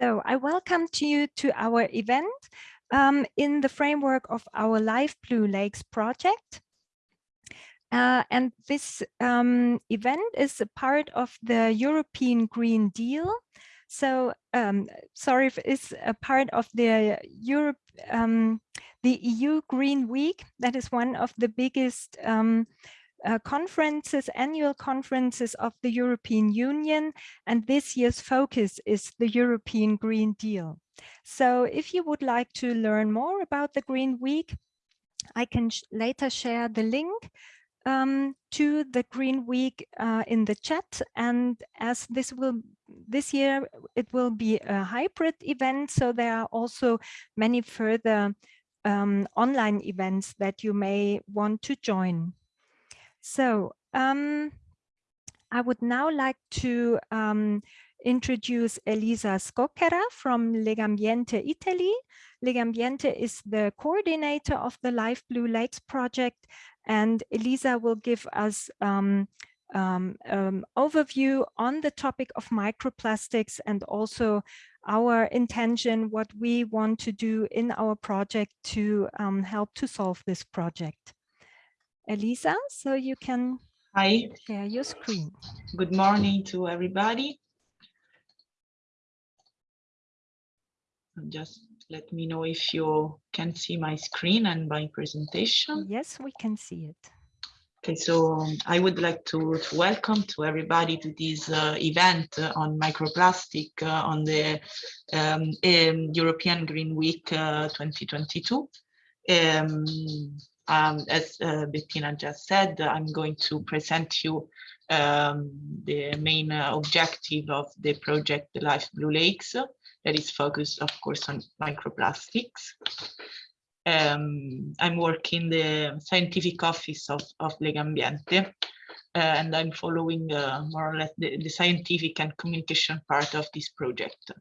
So I welcome to you to our event um, in the framework of our Life Blue Lakes project. Uh, and this um, event is a part of the European Green Deal. So, um, sorry it's a part of the Europe, um, the EU Green Week. That is one of the biggest um, uh, conferences, annual conferences of the European Union, and this year's focus is the European Green Deal. So if you would like to learn more about the Green Week, I can sh later share the link um, to the Green Week uh, in the chat. And as this will this year, it will be a hybrid event. So there are also many further um, online events that you may want to join. So um, I would now like to um, introduce Elisa Scocchera from Legambiente Italy. Legambiente is the coordinator of the Life Blue Lakes project and Elisa will give us um, um, um, overview on the topic of microplastics and also our intention, what we want to do in our project to um, help to solve this project. Elisa, so you can Hi. share your screen. Good morning to everybody. Just let me know if you can see my screen and my presentation. Yes, we can see it. Okay, so um, I would like to, to, welcome to everybody to this uh, event on microplastic uh, on the um, um, European Green Week uh, 2022. Um, um, as uh, Bettina just said, I'm going to present you um, the main uh, objective of the project Life Blue Lakes that is focused, of course, on microplastics. Um, I'm working the scientific office of, of Legambiente, uh, and I'm following uh, more or less the, the, scientific and communication part of this project.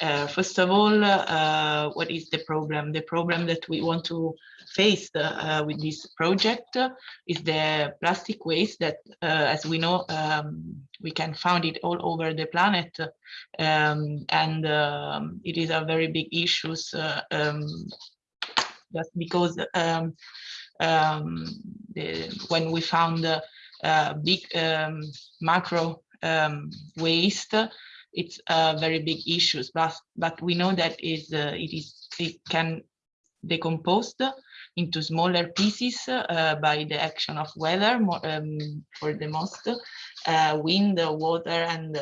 Uh, first of all, uh, what is the problem? The problem that we want to face uh, with this project is the plastic waste that, uh, as we know, um, we can find it all over the planet. Um, and um, it is a very big issue uh, um, just because um, um, the, when we found big macro waste, it's uh, very big issues, but but we know that is uh, it is it can decompose into smaller pieces uh, by the action of weather more, um, for the most uh, wind, water, and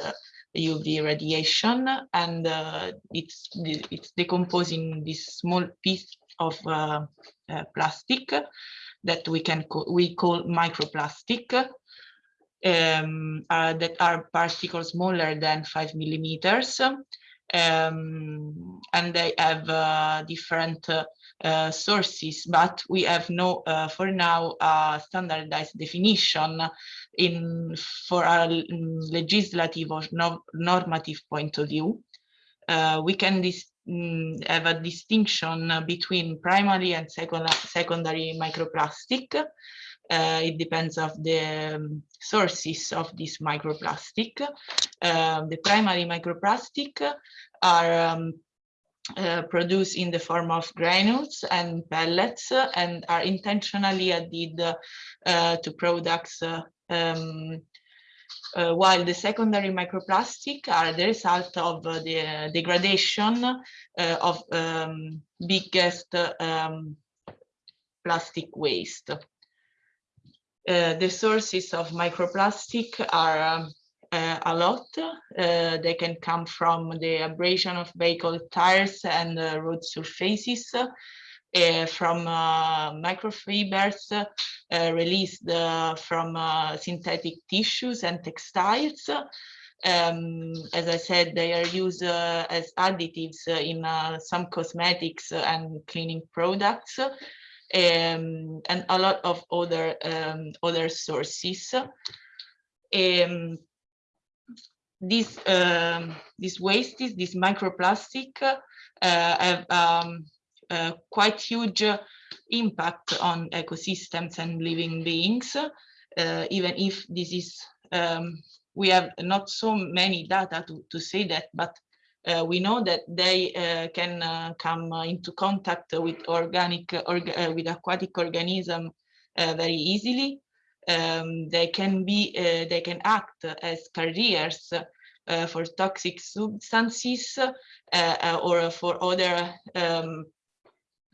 UV radiation, and uh, it's it's decomposing this small piece of uh, plastic that we can call, we call microplastic um, that are particles smaller than five millimeters. Um, and they have uh, different uh, uh sources, but we have no, uh, for now, standardized definition in for a legislative or no, normative point of view. Uh, we can mm, have a distinction between primary and second secondary microplastic. Uh, it depends of the um, sources of this microplastic. Uh, the primary microplastic are um, uh, produced in the form of granules and pellets and are intentionally added uh, to products um, uh, while the secondary microplastic are the result of uh, the degradation uh, of um, biggest um, plastic waste. Uh, the sources of microplastic are um, uh, a lot. Uh, they can come from the abrasion of vehicle tires and uh, road surfaces, uh, from uh, microfibers released from synthetic tissues and textiles. Um, as I said, they are used as additives in some cosmetics and cleaning products um, and a lot of other um, other sources. Um, this um, this wastes, this microplastic, uh, have uh, quite huge impact on ecosystems and living beings. Uh, even if this is um, we have not so many data to, to say that, but uh, we know that they uh, can uh, come into contact with organic org with aquatic organism very easily. Um, they can be they can act as carriers for toxic substances or for other um,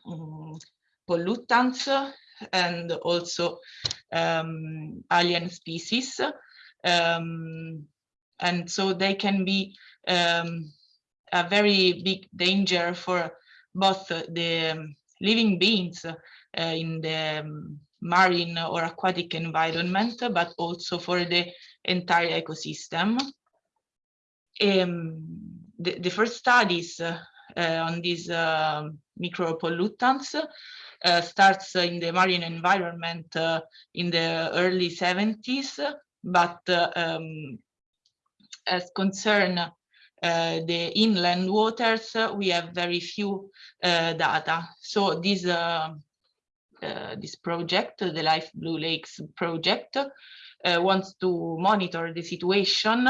um, pollutants and also um, alien species. Um, and so they can be um, a very big danger for both the um, living beings uh, in the um, marine or aquatic environment, but also for the entire ecosystem. Um, the, the, first studies uh, uh, on these uh, micropollutants uh, starts in the marine environment uh, in the early 70s, but um, as concern the inland waters, we have very few data. So this this project, the Life Blue Lakes project, wants to monitor the situation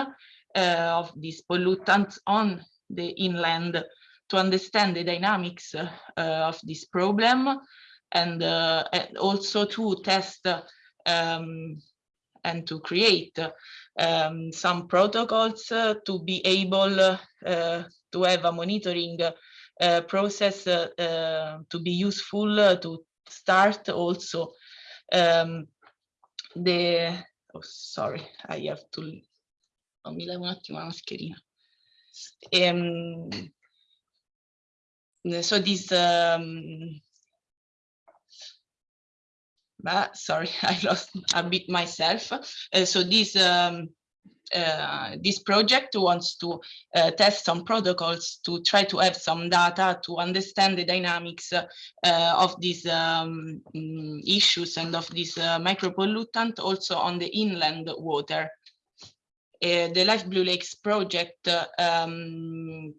of these pollutants on the inland to understand the dynamics uh, of this problem and, uh, and, also to test um, and to create um, some protocols uh, to be able uh, to have a monitoring uh, process to be useful to start also um, the oh sorry I have to attimo mascherina. Um, so this um, sorry i lost a bit myself uh, so this um, uh, this project wants to uh, test some protocols to try to have some data to understand the dynamics uh, of these um, mm, issues and of this uh, micropollutant also on the inland water. Uh, the Life Blue Lakes project um,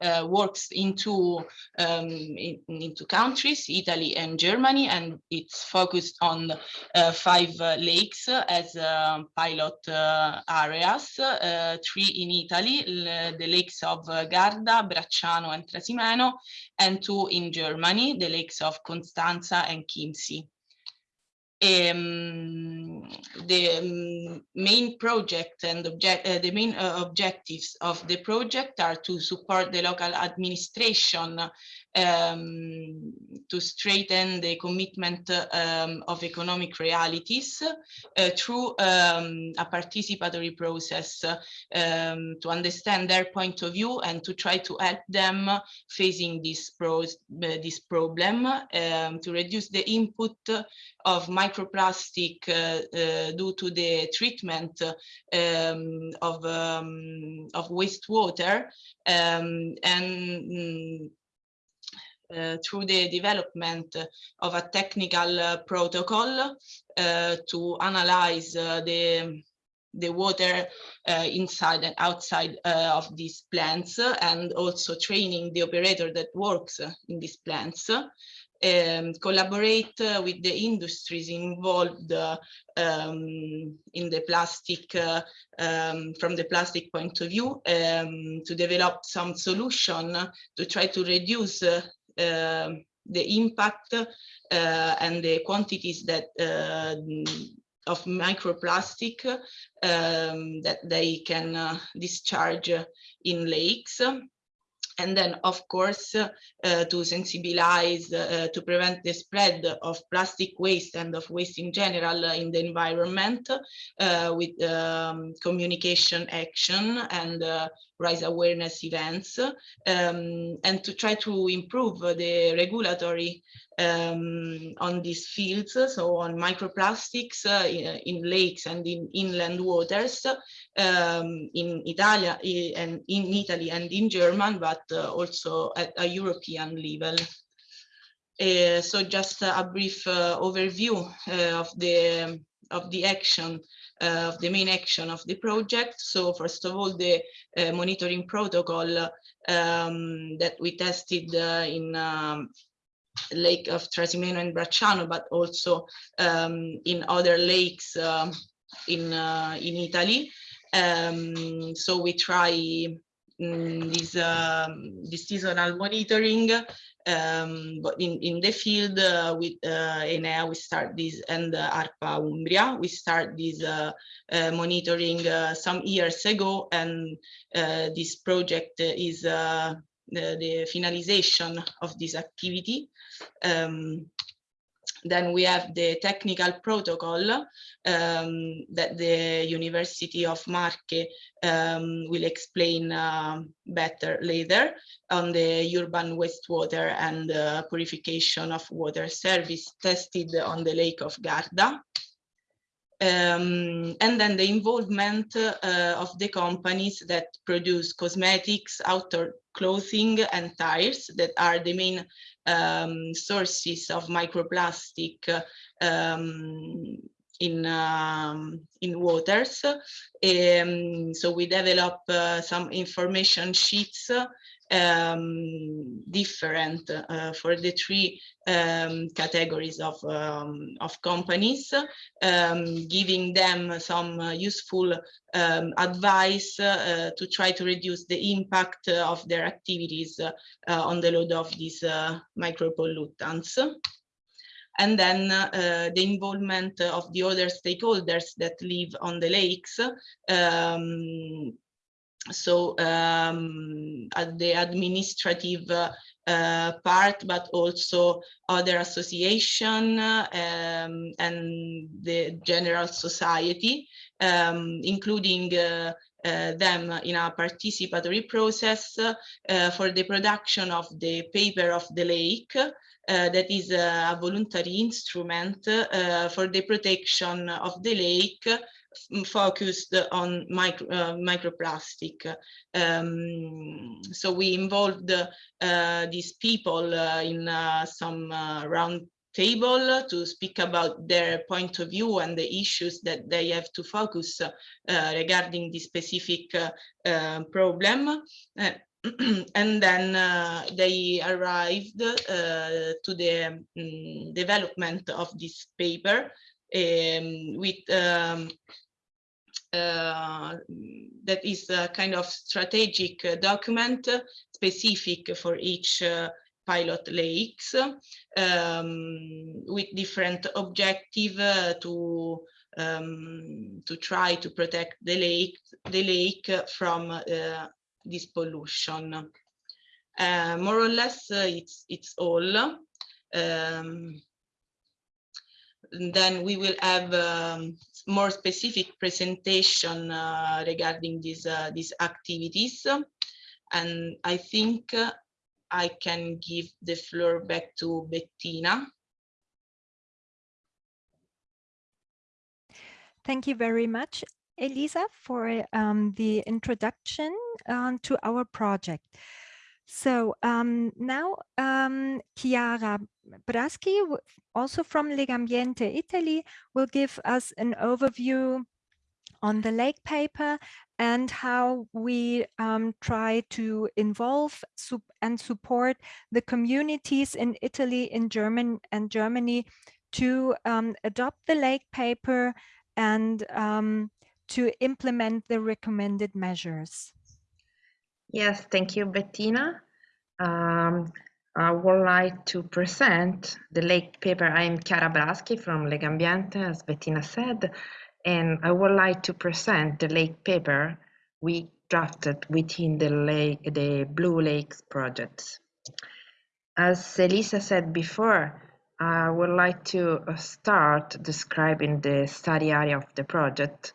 uh, works into um, in, into countries, Italy and Germany, and it's focused on uh, five uh, lakes as um, pilot uh, areas, uh, three in Italy, the lakes of Garda, Bracciano and Trasimeno, and two in Germany, the lakes of Constanza and Chiemsee. Um, the um, main project and object, uh, the main uh, objectives of the project are to support the local administration um, to strengthen the commitment um, of economic realities uh, through um, a participatory process um, to understand their point of view and to try to help them facing this, pros, uh, this problem um, to reduce the input of microplastic uh, uh, due to the treatment um, of, of wastewater and mm, through the development of a technical uh, protocol uh, to analyze the the water uh, inside and outside uh, of these plants and also training the operator that works in these plants um, collaborate uh, with the industries involved um, in the plastic um, from the plastic point of view um, to develop some solution to try to reduce um, the impact uh, and the quantities that uh, of microplastic um, that they can uh, discharge in lakes. And then of course uh, to sensibilize uh, to prevent the spread of plastic waste and of waste in general in the environment with um, communication action and raise awareness events um, and to try to improve the regulatory um, on these fields, so on microplastics uh, in, lakes and in inland waters um, in Italy and in Italy and in German, but uh, also at a European level. Uh, so just a brief uh, overview uh, of the of the action of the main action of the project. So first of all, the uh, monitoring protocol um, that we tested uh, in um, Lake of Trasimeno and Bracciano, but also um, in other lakes um, in in Italy. Um, so we try this, um, seasonal monitoring um, but in, in the field uh, with uh, Enea, we start this and uh, ARPA Umbria, we start this uh, uh, monitoring uh, some years ago, and this project is the, the, finalization of this activity. Um, then we have the technical protocol um, that the University of Marche um, will explain uh, better later on the urban wastewater and uh, purification of water service tested on the Lake of Garda. Um, and then the involvement uh, of the companies that produce cosmetics, outdoor clothing and tires that are the main um, sources of microplastic um, in um, in waters. Um, so we develop uh, some information sheets um, different uh, for the three um, categories of, um, of companies, um, giving them some uh, useful advice uh, to try to reduce the impact of their activities uh, on the load of these uh, micropollutants and then uh, the involvement of the other stakeholders that live on the lakes um, so um, at the administrative uh, part, but also other association um, and the general society, um, including uh, uh, them in a participatory process uh, for the production of the paper of the lake, that is a voluntary instrument for the protection of the lake focused on micro, uh, microplastic. Um, so we involved uh, these people uh, in uh, some uh, round table to speak about their point of view and the issues that they have to focus uh, regarding this specific problem. and then uh, they arrived uh, to the um, development of this paper um, with um, uh, that is a kind of strategic uh, document specific for each uh, pilot lakes um, with different objective uh, to um, to try to protect the lake the lake from this pollution. more or less, it's it's all. Um, then we will have um, more specific presentation uh, regarding these uh, these activities and i think uh, i can give the floor back to bettina thank you very much elisa for um, the introduction um, to our project. So um, now um, Chiara Braschi, also from Legambiente Italy, will give us an overview on the lake paper and how we um, try to involve and support the communities in Italy, in German and Germany to um, adopt the lake paper and um, to implement the recommended measures. Yes, thank you, Bettina. Um, I would like to present the lake paper. I'm Chiara Braschi from Legambiente, as Bettina said, and I would like to present the lake paper we drafted within the lake, the Blue Lakes project. As Elisa said before, I would like to start describing the study area of the project,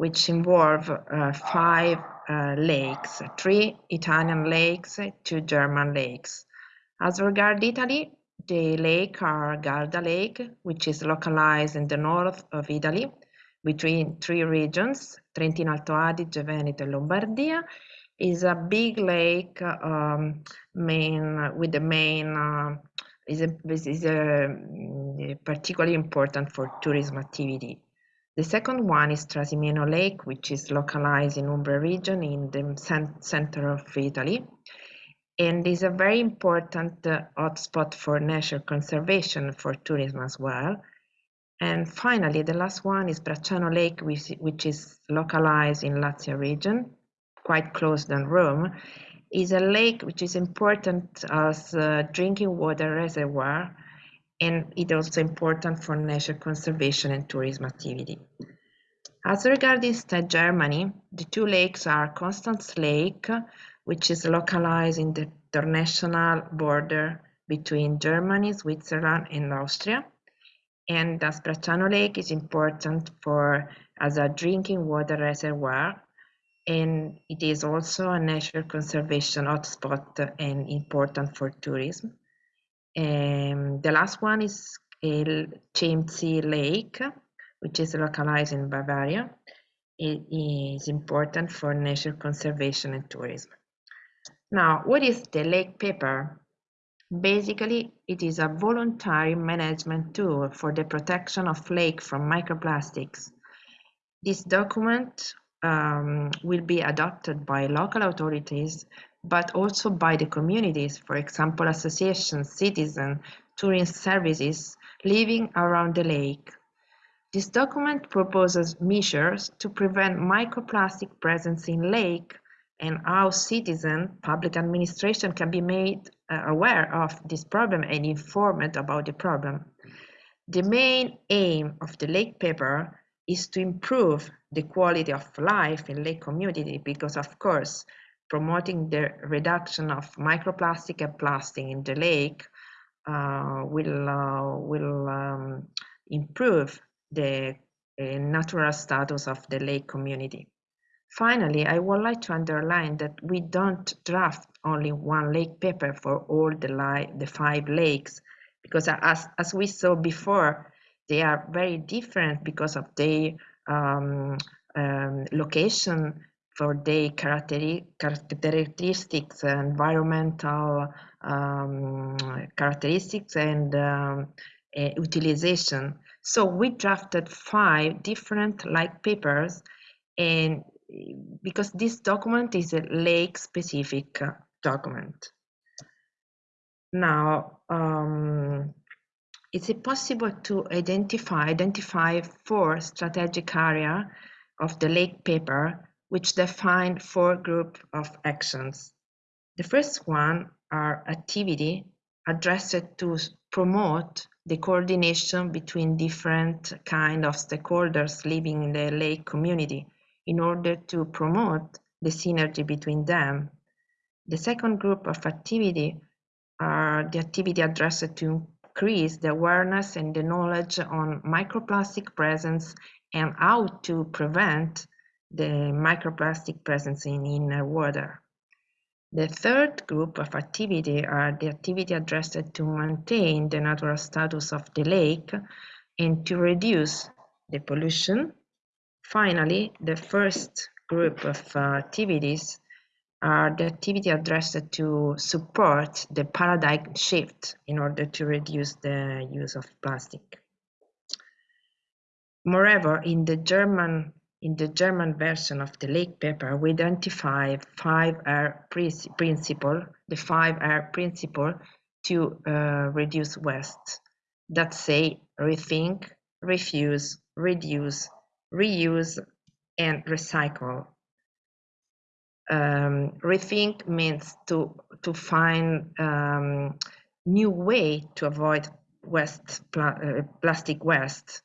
which involve uh, five uh, lakes, three Italian lakes, two German lakes. As regards Italy, the lake are Garda Lake, which is localized in the north of Italy, between three regions, Trentino Alto Adige, Veneto, and Lombardia, is a big lake um, main with the main uh, is, a, is a, mm, particularly important for tourism activity. The second one is Trasimeno Lake, which is localized in Umbria region in the center of Italy and is a very important uh, hotspot for nature conservation for tourism as well. And finally, the last one is Bracciano Lake, which, which is localized in Lazio region quite close than Rome, is a lake which is important as a drinking water reservoir and it also important for nature conservation and tourism activity. As regards instead Germany, the two lakes are Constance Lake, which is localized in the international border between Germany, Switzerland, and Austria. And the Aspracciano Lake is important for as a drinking water reservoir, and it is also a nature conservation hotspot and important for tourism. And the last one is Chiemsee Lake, which is localized in Bavaria. It is important for nature conservation and tourism. Now, what is the lake paper? Basically, it is a voluntary management tool for the protection of lake from microplastics. This document um, will be adopted by local authorities, but also by the communities, for example, associations, citizens, tourism services living around the lake. This document proposes measures to prevent microplastic presence in lake and how citizen public administration can be made uh, aware of this problem and informed about the problem. The main aim of the lake paper is to improve the quality of life in lake community because of course promoting the reduction of microplastic and plastic in the lake uh, will uh, will um, improve the uh, natural status of the lake community. Finally, I would like to underline that we don't draft only one lake paper for all the, the five lakes, because as, as we saw before, they are very different because of their um, um, location, for their characteristics, environmental um, characteristics, and um, uh, utilization. So we drafted five different like papers and because this document is a lake specific document. Now, um, is it possible to identify identify four strategic area of the lake paper which define four group of actions. The first one are activity addressed to promote the coordination between different kind of stakeholders living in the lake community in order to promote the synergy between them. The second group of activity are the activity addressed to increase the awareness and the knowledge on microplastic presence and how to prevent the microplastic presence in inner water. The third group of activity are the activity addressed to maintain the natural status of the lake and to reduce the pollution. Finally, the first group of uh, activities are the activity addressed to support the paradigm shift in order to reduce the use of plastic. Moreover, in the German in the German version of the lake paper, we identify five R principle, the five R principle to uh, reduce waste that say rethink, refuse, reduce, reuse, and recycle. Um, rethink means to to find um, new way to avoid waste pla uh, plastic waste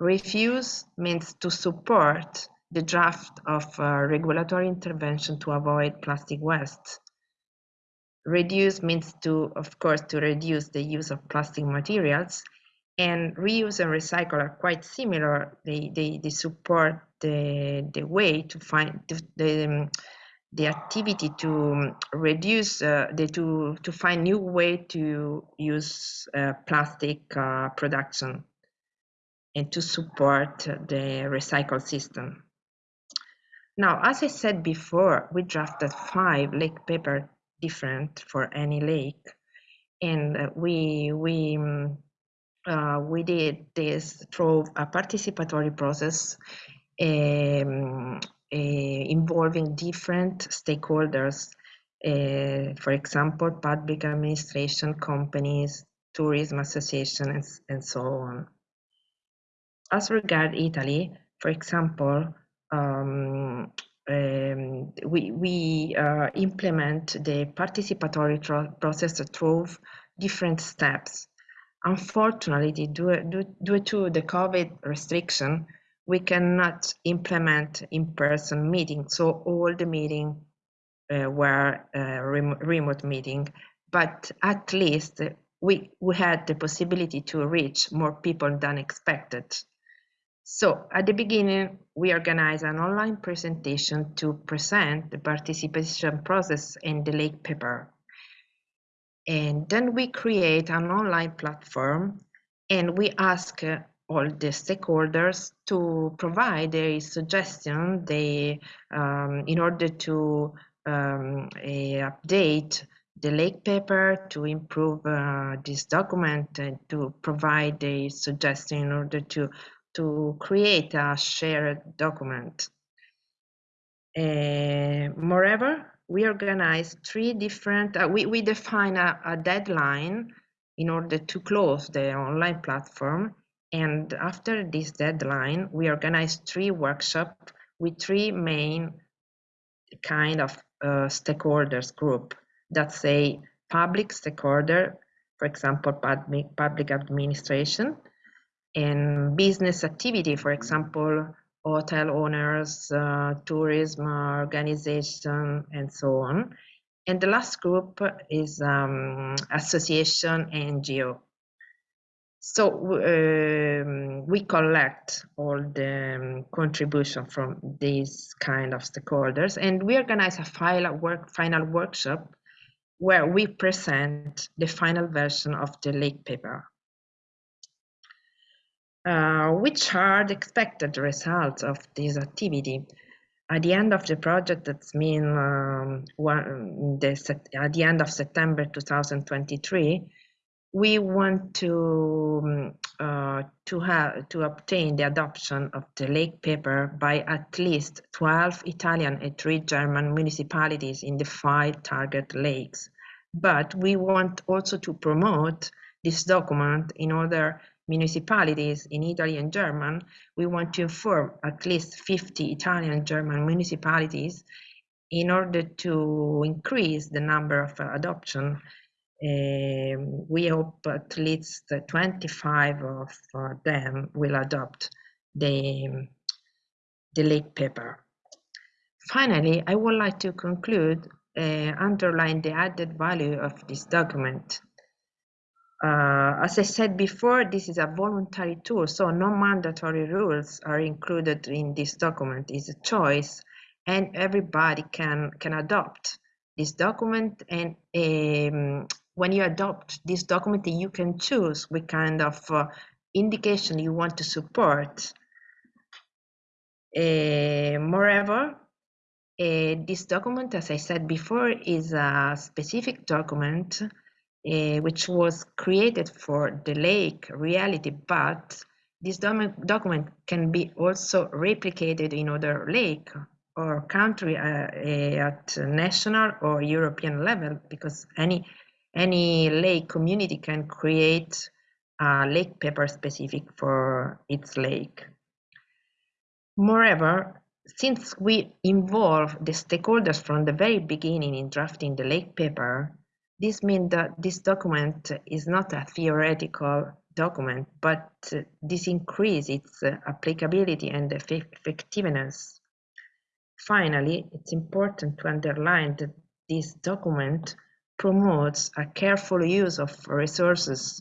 Refuse means to support the draft of regulatory intervention to avoid plastic waste. Reduce means to, of course, to reduce the use of plastic materials. And reuse and recycle are quite similar. They, they, they support the, the way to find the, the, um, the activity to reduce uh, the to to find new way to use uh, plastic uh, production and to support the recycle system. Now, as I said before, we drafted five lake paper different for any lake, and uh, we we um, uh, we did this through a participatory process um, uh, involving different stakeholders. Uh, for example, public administration, companies, tourism associations, and so on as regard Italy, for example, um, um, we, we uh, implement the participatory process through different steps. Unfortunately, due, due, due to the COVID restriction, we cannot implement in-person meetings, so all the meetings uh, were uh, rem remote meeting, but at least we, we had the possibility to reach more people than expected. So at the beginning, we organized an online presentation to present the participation process in the lake paper. And then we create an online platform and we ask uh, all the stakeholders to provide a suggestion they, um, in order to um, update the lake paper to improve uh, this document and to provide a suggestion in order to to create a shared document. Uh, moreover, we organize three different, uh, we, we define a, a, deadline in order to close the online platform. And after this deadline, we organize three workshops with three main kind of uh, stakeholders group. That's a public stakeholder, for example, public, public administration, and business activity, for example, hotel owners, uh, tourism organization, and so on. And the last group is um, association NGO. So um, we collect all the um, contribution from these kind of stakeholders, and we organize a final work final workshop where we present the final version of the lake paper. Uh, which are the expected results of this activity? At the end of the project, that's mean um, one, the, at the end of September 2023, we want to um, uh, to have to obtain the adoption of the lake paper by at least 12 Italian and three German municipalities in the five target lakes. But we want also to promote this document in other municipalities in Italy and German. We want to inform at least 50 Italian and German municipalities in order to increase the number of adoption um, we hope at least 25 of uh, them will adopt the, the lake paper. Finally, I would like to conclude uh, underline the added value of this document. Uh, as I said before, this is a voluntary tool, so no mandatory rules are included in this document. It's a choice, and everybody can can adopt this document. And um, when you adopt this document, you can choose what kind of uh, indication you want to support. Uh, moreover, uh, this document, as I said before, is a specific document uh, which was created for the lake reality, but this document can be also replicated in other lake or country uh, uh, at national or European level because any any lake community can create a lake paper specific for its lake. Moreover, since we involve the stakeholders from the very beginning in drafting the lake paper, this means that this document is not a theoretical document, but uh, this increases its uh, applicability and effectiveness. Finally, it's important to underline that this document promotes a careful use of resources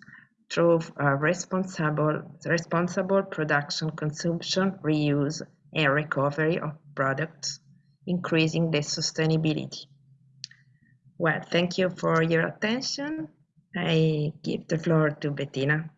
through a responsible, responsible production, consumption, reuse, and recovery of products, increasing the sustainability. Well, thank you for your attention. I give the floor to Bettina.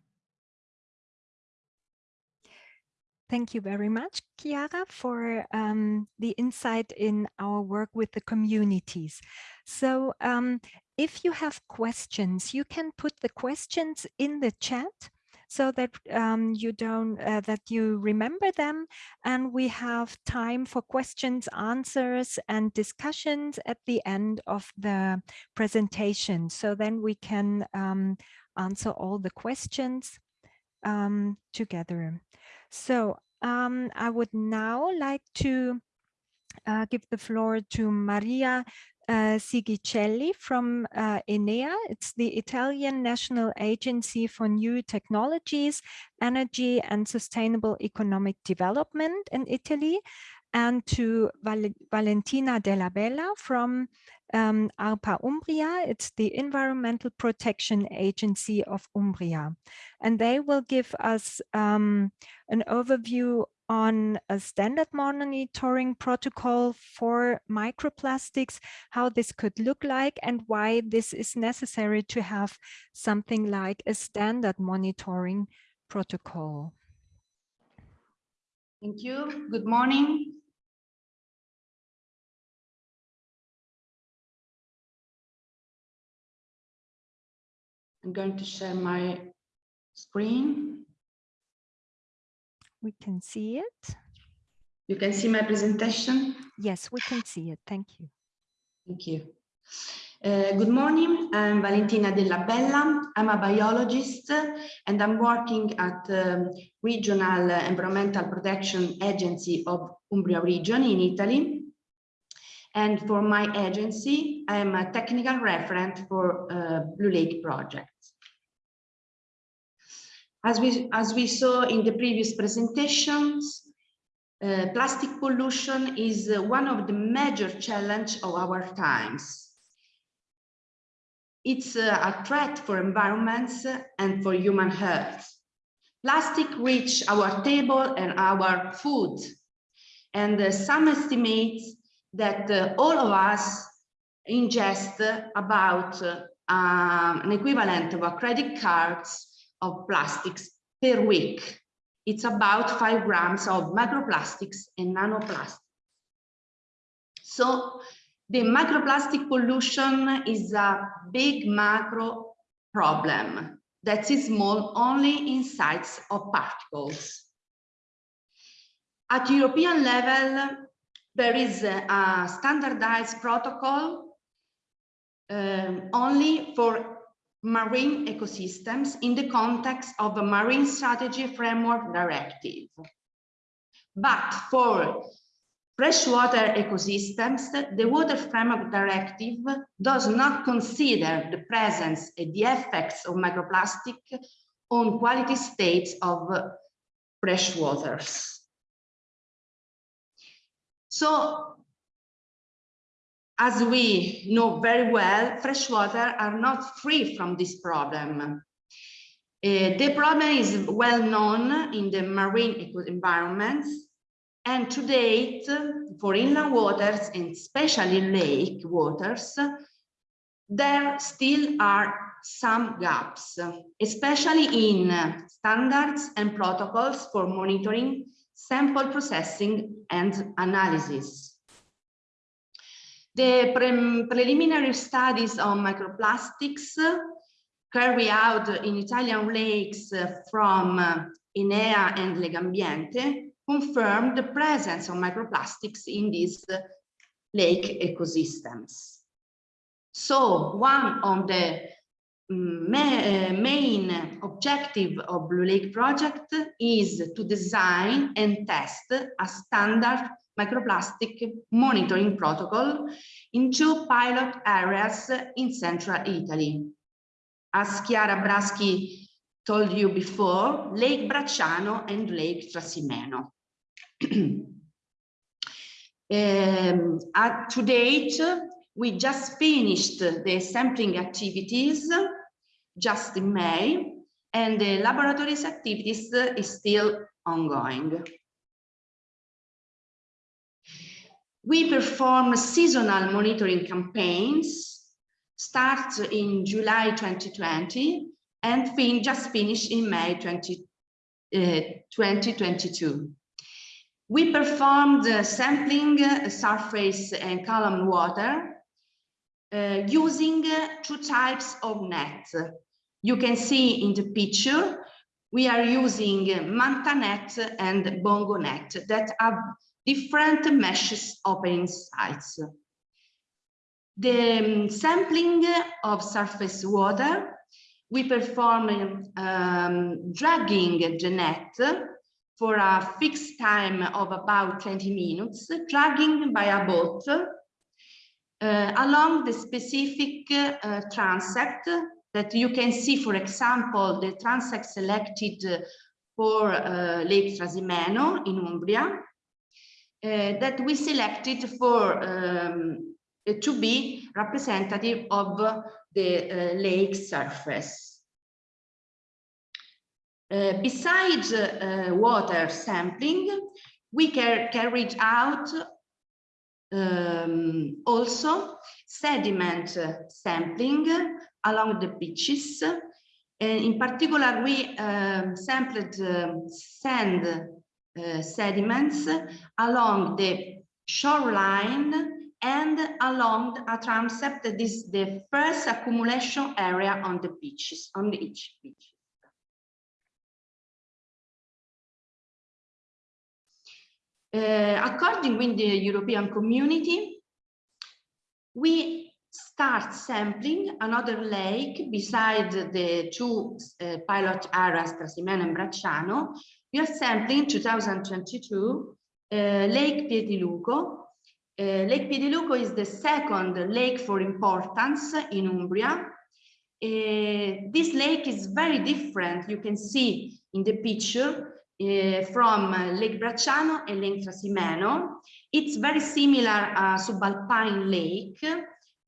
Thank you very much, Chiara, for um, the insight in our work with the communities. So um, if you have questions, you can put the questions in the chat so that um, you don't uh, that you remember them and we have time for questions answers and discussions at the end of the presentation. So then we can um, answer all the questions um, together. So um, I would now like to uh, give the floor to Maria uh, Sighicelli from uh, Enea. It's the Italian National Agency for New Technologies, Energy and Sustainable Economic Development in Italy, and to Val Valentina Della Bella from um, ARPA Umbria. It's the Environmental Protection Agency of Umbria. And they will give us um, an overview on a standard monitoring protocol for microplastics, how this could look like and why this is necessary to have something like a standard monitoring protocol. Thank you. Good morning. I'm going to share my screen. We can see it. You can see my presentation? Yes, we can see it. Thank you. Thank you. Uh, good morning, I'm Valentina Della Bella. I'm a biologist and I'm working at um, Regional Environmental Protection Agency of Umbria region in Italy. And for my agency, I'm a technical referent for uh, Blue Lake project. As we, as we saw in the previous presentations, uh, plastic pollution is uh, one of the major challenge of our times. It's uh, a threat for environments and for human health. Plastic reach our table and our food. And uh, some estimates that uh, all of us ingest about uh, an equivalent of a credit cards of plastics per week. It's about five grams of microplastics and nanoplastics. So the microplastic pollution is a big macro problem that is small only in size of particles. At European level, there is a standardized protocol um, only for marine ecosystems in the context of a Marine Strategy Framework Directive. But for freshwater ecosystems, the Water Framework Directive does not consider the presence and the effects of microplastic on quality states of fresh waters. So as we know very well, freshwater are not free from this problem. Uh, the problem is well known in the marine environments, and to date, for inland waters and especially lake waters, there still are some gaps, especially in standards and protocols for monitoring, sample processing and analysis. The pre preliminary studies on microplastics carried out in Italian lakes from uh, Enea and Legambiente confirmed the presence of microplastics in these uh, lake ecosystems. So one of the mm, uh, main objective of Blue Lake project is to design and test a standard microplastic monitoring protocol in two pilot areas in central Italy. As Chiara Braschi told you before, Lake Bracciano and Lake Trasimeno. um, at, to date, we just finished the sampling activities just in May, and the laboratories activities is still ongoing. We perform seasonal monitoring campaigns, start in July 2020 and fin just finished in May 20, uh, 2022. We performed sampling surface and column water uh, using two types of nets. You can see in the picture, we are using Manta net and Bongo net that have different meshes opening sites. The um, sampling of surface water, we perform um, dragging the net for a fixed time of about 20 minutes, dragging by a boat uh, along the specific uh, transect that you can see, for example, the transect selected for uh, Lake Trasimeno in Umbria, that we selected for um, to be representative of the uh, lake surface. Uh, besides uh, water sampling, we car carried out um, also sediment sampling along the beaches. In particular, we um, sampled um, sand uh, sediments along the shoreline and along a transect that is the first accumulation area on the beaches, on each beach. Uh, according with the European community, we start sampling another lake beside the two uh, pilot areas, Trasimeno and Bracciano. We are sampling 2022 uh, Lake Piediluco. Uh, lake Piediluco is the second lake for importance in Umbria. Uh, this lake is very different. You can see in the picture uh, from uh, Lake Bracciano and Lake Trasimeno. It's very similar uh, subalpine lake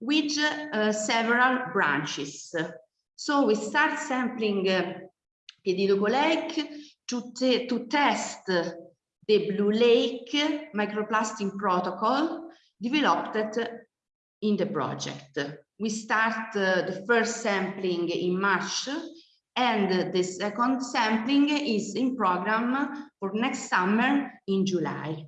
with uh, several branches. So we start sampling Piediluco Lake to, to test the Blue Lake microplastic protocol developed in the project. We start uh, the first sampling in March and the second sampling is in program for next summer in July.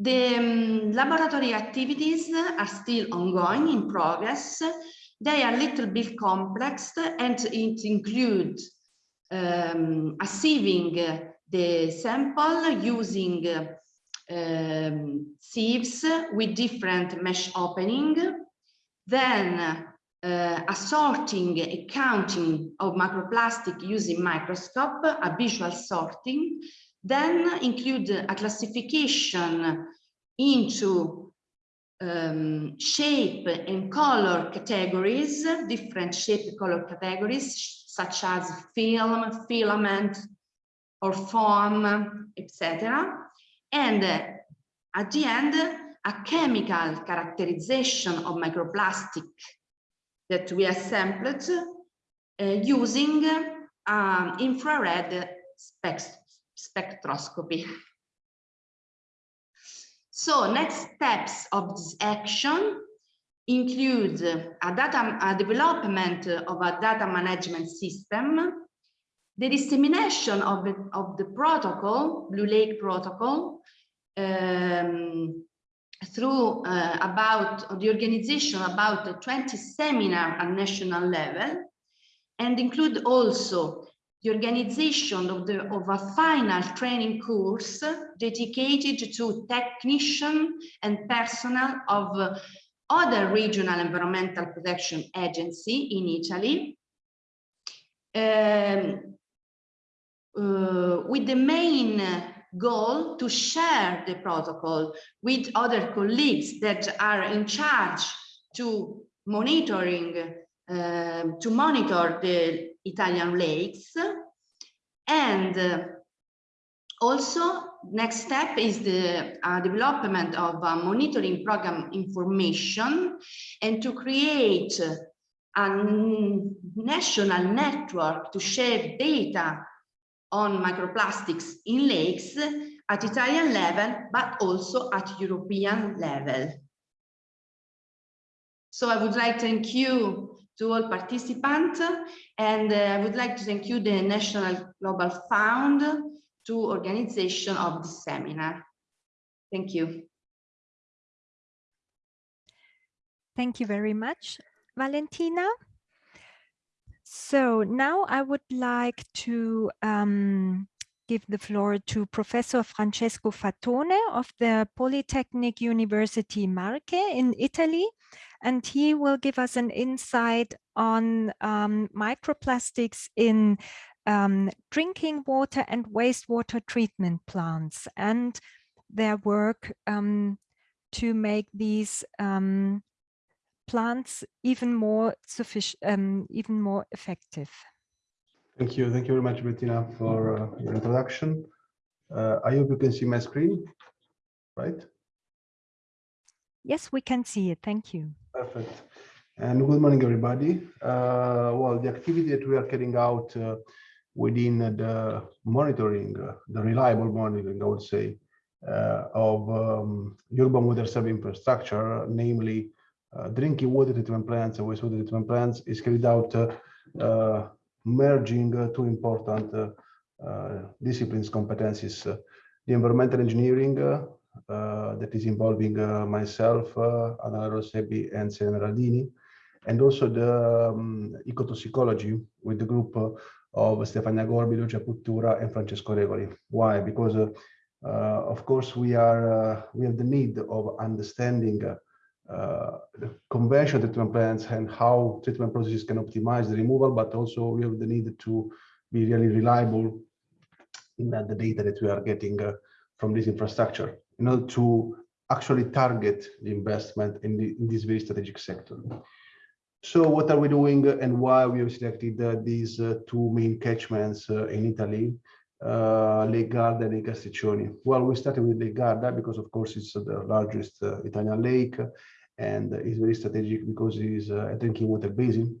The um, laboratory activities are still ongoing in progress. They are a little bit complex and it includes um, sieving the sample using um, sieves with different mesh opening, then uh, a sorting, a counting of macroplastic using microscope, a visual sorting, then include a classification into um, shape and color categories, different shape color categories, such as film, filament, or foam, etc. And uh, at the end, a chemical characterization of microplastic that we assembled uh, using um, infrared spectroscopy. So next steps of this action include a data a development of a data management system, the dissemination of the, of the protocol, Blue Lake protocol, um, through uh, about the organization about 20 seminar at national level and include also the organization of the of a final training course dedicated to technician and personnel of uh, other regional environmental protection agency in Italy. Um, uh, with the main goal to share the protocol with other colleagues that are in charge to monitoring uh, to monitor the Italian lakes and uh, also next step is the uh, development of monitoring program information and to create a national network to share data on microplastics in lakes at Italian level, but also at European level. So I would like to thank you to all participants and uh, I would like to thank you the National Global Fund to organization of this seminar. Thank you. Thank you very much, Valentina. So now I would like to um, give the floor to Professor Francesco Fatone of the Polytechnic University Marche in Italy, and he will give us an insight on um, microplastics in um, drinking water and wastewater treatment plants and their work um, to make these um, plants even more sufficient, um, even more effective. Thank you. Thank you very much, Bettina, for uh, your introduction. Uh, I hope you can see my screen, right? Yes, we can see it. Thank you. Perfect. And good morning, everybody. Uh, well, the activity that we are carrying out uh, within the monitoring, uh, the reliable monitoring, I would say, uh, of um, urban water service infrastructure, namely uh, drinking water treatment plants and wastewater treatment plants, is carried out uh, merging two important disciplines competencies, the environmental engineering that is involving myself, uh, Adana Rosebi and Selena Raldini, and also the um, ecotoxicology with the group of Stefania Gorbi, Lucia Pittura, and Francesco Regoli. Why? Because, uh, uh, of course, we are uh, we have the need of understanding uh, the conventional treatment plants and how treatment processes can optimize the removal, but also we have the need to be really reliable in the data that we are getting uh, from this infrastructure in order to actually target the investment in, the, in this very strategic sector. So what are we doing and why we have selected uh, these uh, two main catchments uh, in Italy, uh, Lake Garda and Lake Castreccioni? Well, we started with Lake Garda because of course it's the largest uh, Italian lake and it's very strategic because it is uh, a drinking water basin.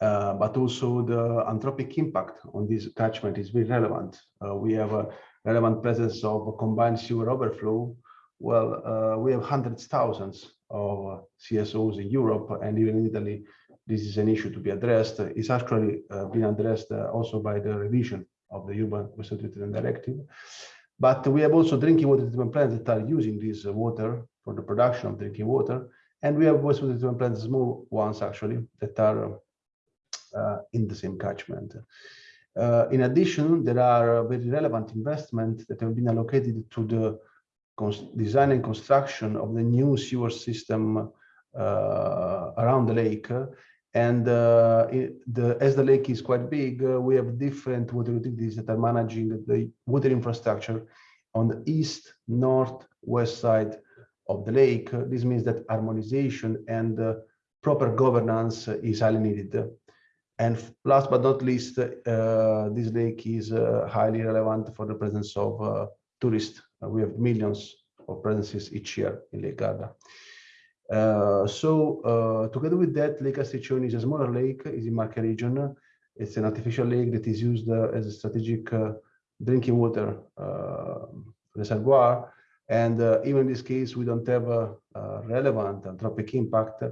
But also the anthropic impact on this catchment is very relevant. we have relevant presence of combined sewer overflow. Well, we have hundreds, thousands of CSOs in Europe and even in Italy, this is an issue to be addressed. It's actually uh, been addressed uh, also by the revision of the Urban Wastewater Treatment Directive. But we have also drinking water treatment plants that are using this water for the production of drinking water. And we have wastewater treatment plants, small ones actually, that are uh, in the same catchment. Uh, in addition, there are very relevant investments that have been allocated to the design and construction of the new sewer system uh, around the lake. And uh, it, the, as the lake is quite big, uh, we have different water utilities that are managing the water infrastructure on the east, north, west side of the lake. This means that harmonization and uh, proper governance is highly needed. And last but not least, uh, this lake is uh, highly relevant for the presence of tourists uh, we have millions of presences each year in Lake Garda. Uh, so uh, together with that, Lake Castreccioni is a smaller lake, is in Marche region. It's an artificial lake that is used as a strategic drinking water reservoir. And even in this case, we don't have a, relevant anthropic impact, uh,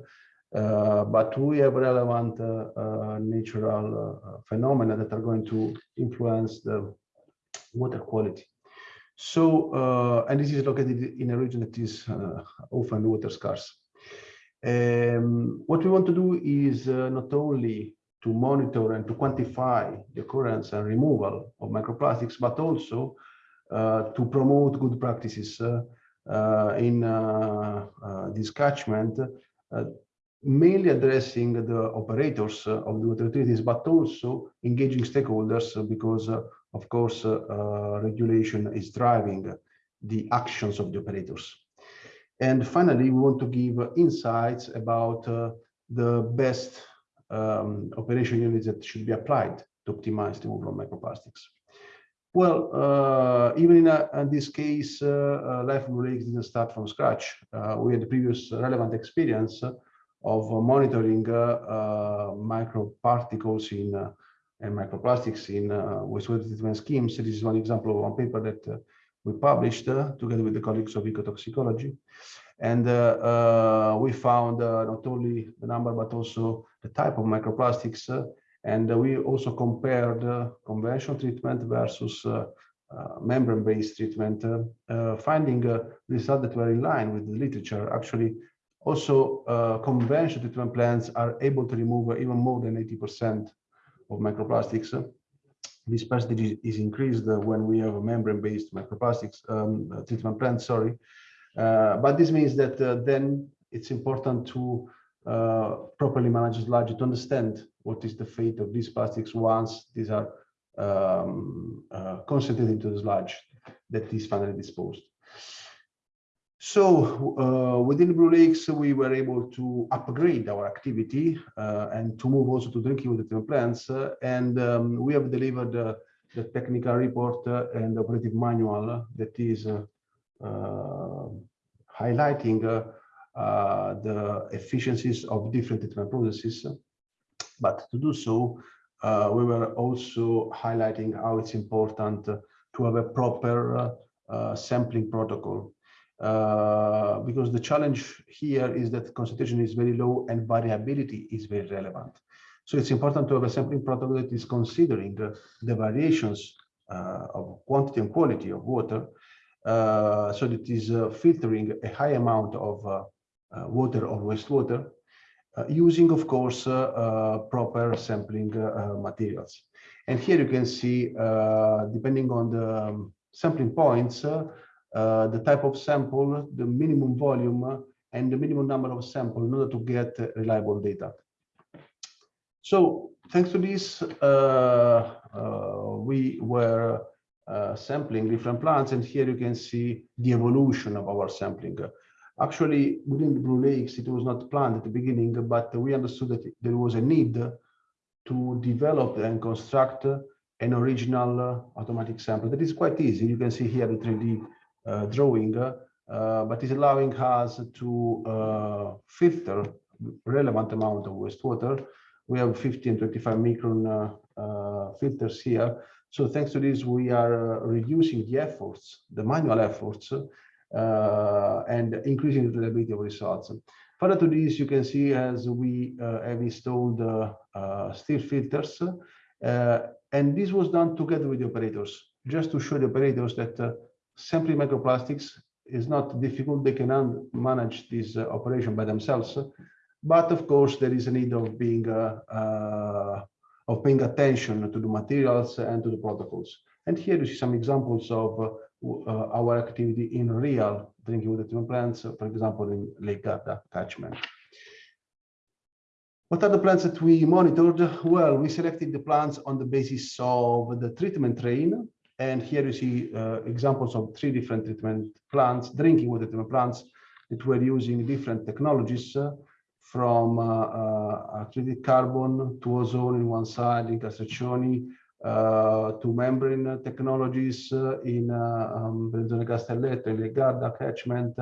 but we have relevant uh, uh, natural phenomena that are going to influence the water quality. So, uh, and this is located in a region that is uh, often water scarce. Um, what we want to do is uh, not only to monitor and to quantify the occurrence and removal of microplastics, but also uh, to promote good practices uh, uh, in this catchment, mainly addressing the operators of the water utilities, but also engaging stakeholders because of course, uh, uh, regulation is driving the actions of the operators. And finally, we want to give insights about uh, the best um, operation units that should be applied to optimize the of microplastics. Well, uh, even in, a, in, this case, uh, uh, Life Blue Lakes didn't start from scratch. we had the previous relevant experience of monitoring microparticles in and microplastics in uh, wastewater treatment schemes. This is one example of one paper that uh, we published uh, together with the colleagues of ecotoxicology. And uh, uh we found uh, not only the number, but also the type of microplastics. and we also compared conventional treatment versus membrane-based treatment, finding results that were in line with the literature. Actually, also conventional treatment plants are able to remove even more than 80% of microplastics. This percentage is increased when we have a membrane-based microplastics um, uh, treatment plant, sorry. Uh, but this means that uh, then it's important to uh, properly manage the sludge to understand what is the fate of these plastics once these are um, uh, concentrated into the sludge that is finally disposed. So uh, within Blue Lakes, we were able to upgrade our activity uh, and to move also to drinking water plants. Uh, and um, we have delivered the technical report uh, and operative manual that is uh, uh, highlighting the efficiencies of different treatment processes. But to do so, we were also highlighting how it's important to have a proper sampling protocol uh, because the challenge here is that concentration is very low and variability is very relevant. So it's important to have a sampling protocol that is considering uh, the variations uh, of quantity and quality of water, uh, so that it is uh, filtering a high amount of uh, water or wastewater, using, of course, proper sampling materials. And here you can see, depending on the um, sampling points, uh, the type of sample, the minimum volume, uh, and the minimum number of sample in order to get uh, reliable data. So thanks to this, we were sampling different plants, and here you can see the evolution of our sampling. Actually, within the Blue Lakes, it was not planned at the beginning, but we understood that there was a need to develop and construct an original automatic sample that is quite easy. You can see here the 3D uh, drawing, uh, but is allowing us to uh, filter relevant amount of wastewater. We have 15 and 25 micron filters here. So thanks to this, we are reducing the efforts, the manual efforts, uh, and increasing the reliability of results. Further to this, you can see as we uh, have installed uh, still filters, and this was done together with the operators, just to show the operators that simply microplastics is not difficult. They can manage this uh, operation by themselves. But of course, there is a need of being uh, uh, of paying attention to the materials and to the protocols. And here you see some examples of uh, our activity in real drinking water treatment plants, for example, in Lake Garda catchment. What are the plants that we monitored? Well, we selected the plants on the basis of the treatment train and here you see uh, examples of three different treatment plants, drinking water treatment plants that were using different technologies uh, from uh, uh activated carbon to ozone in one side in Castreccioni, uh, to membrane technologies uh, in um, Castelletto, in Garda catchment,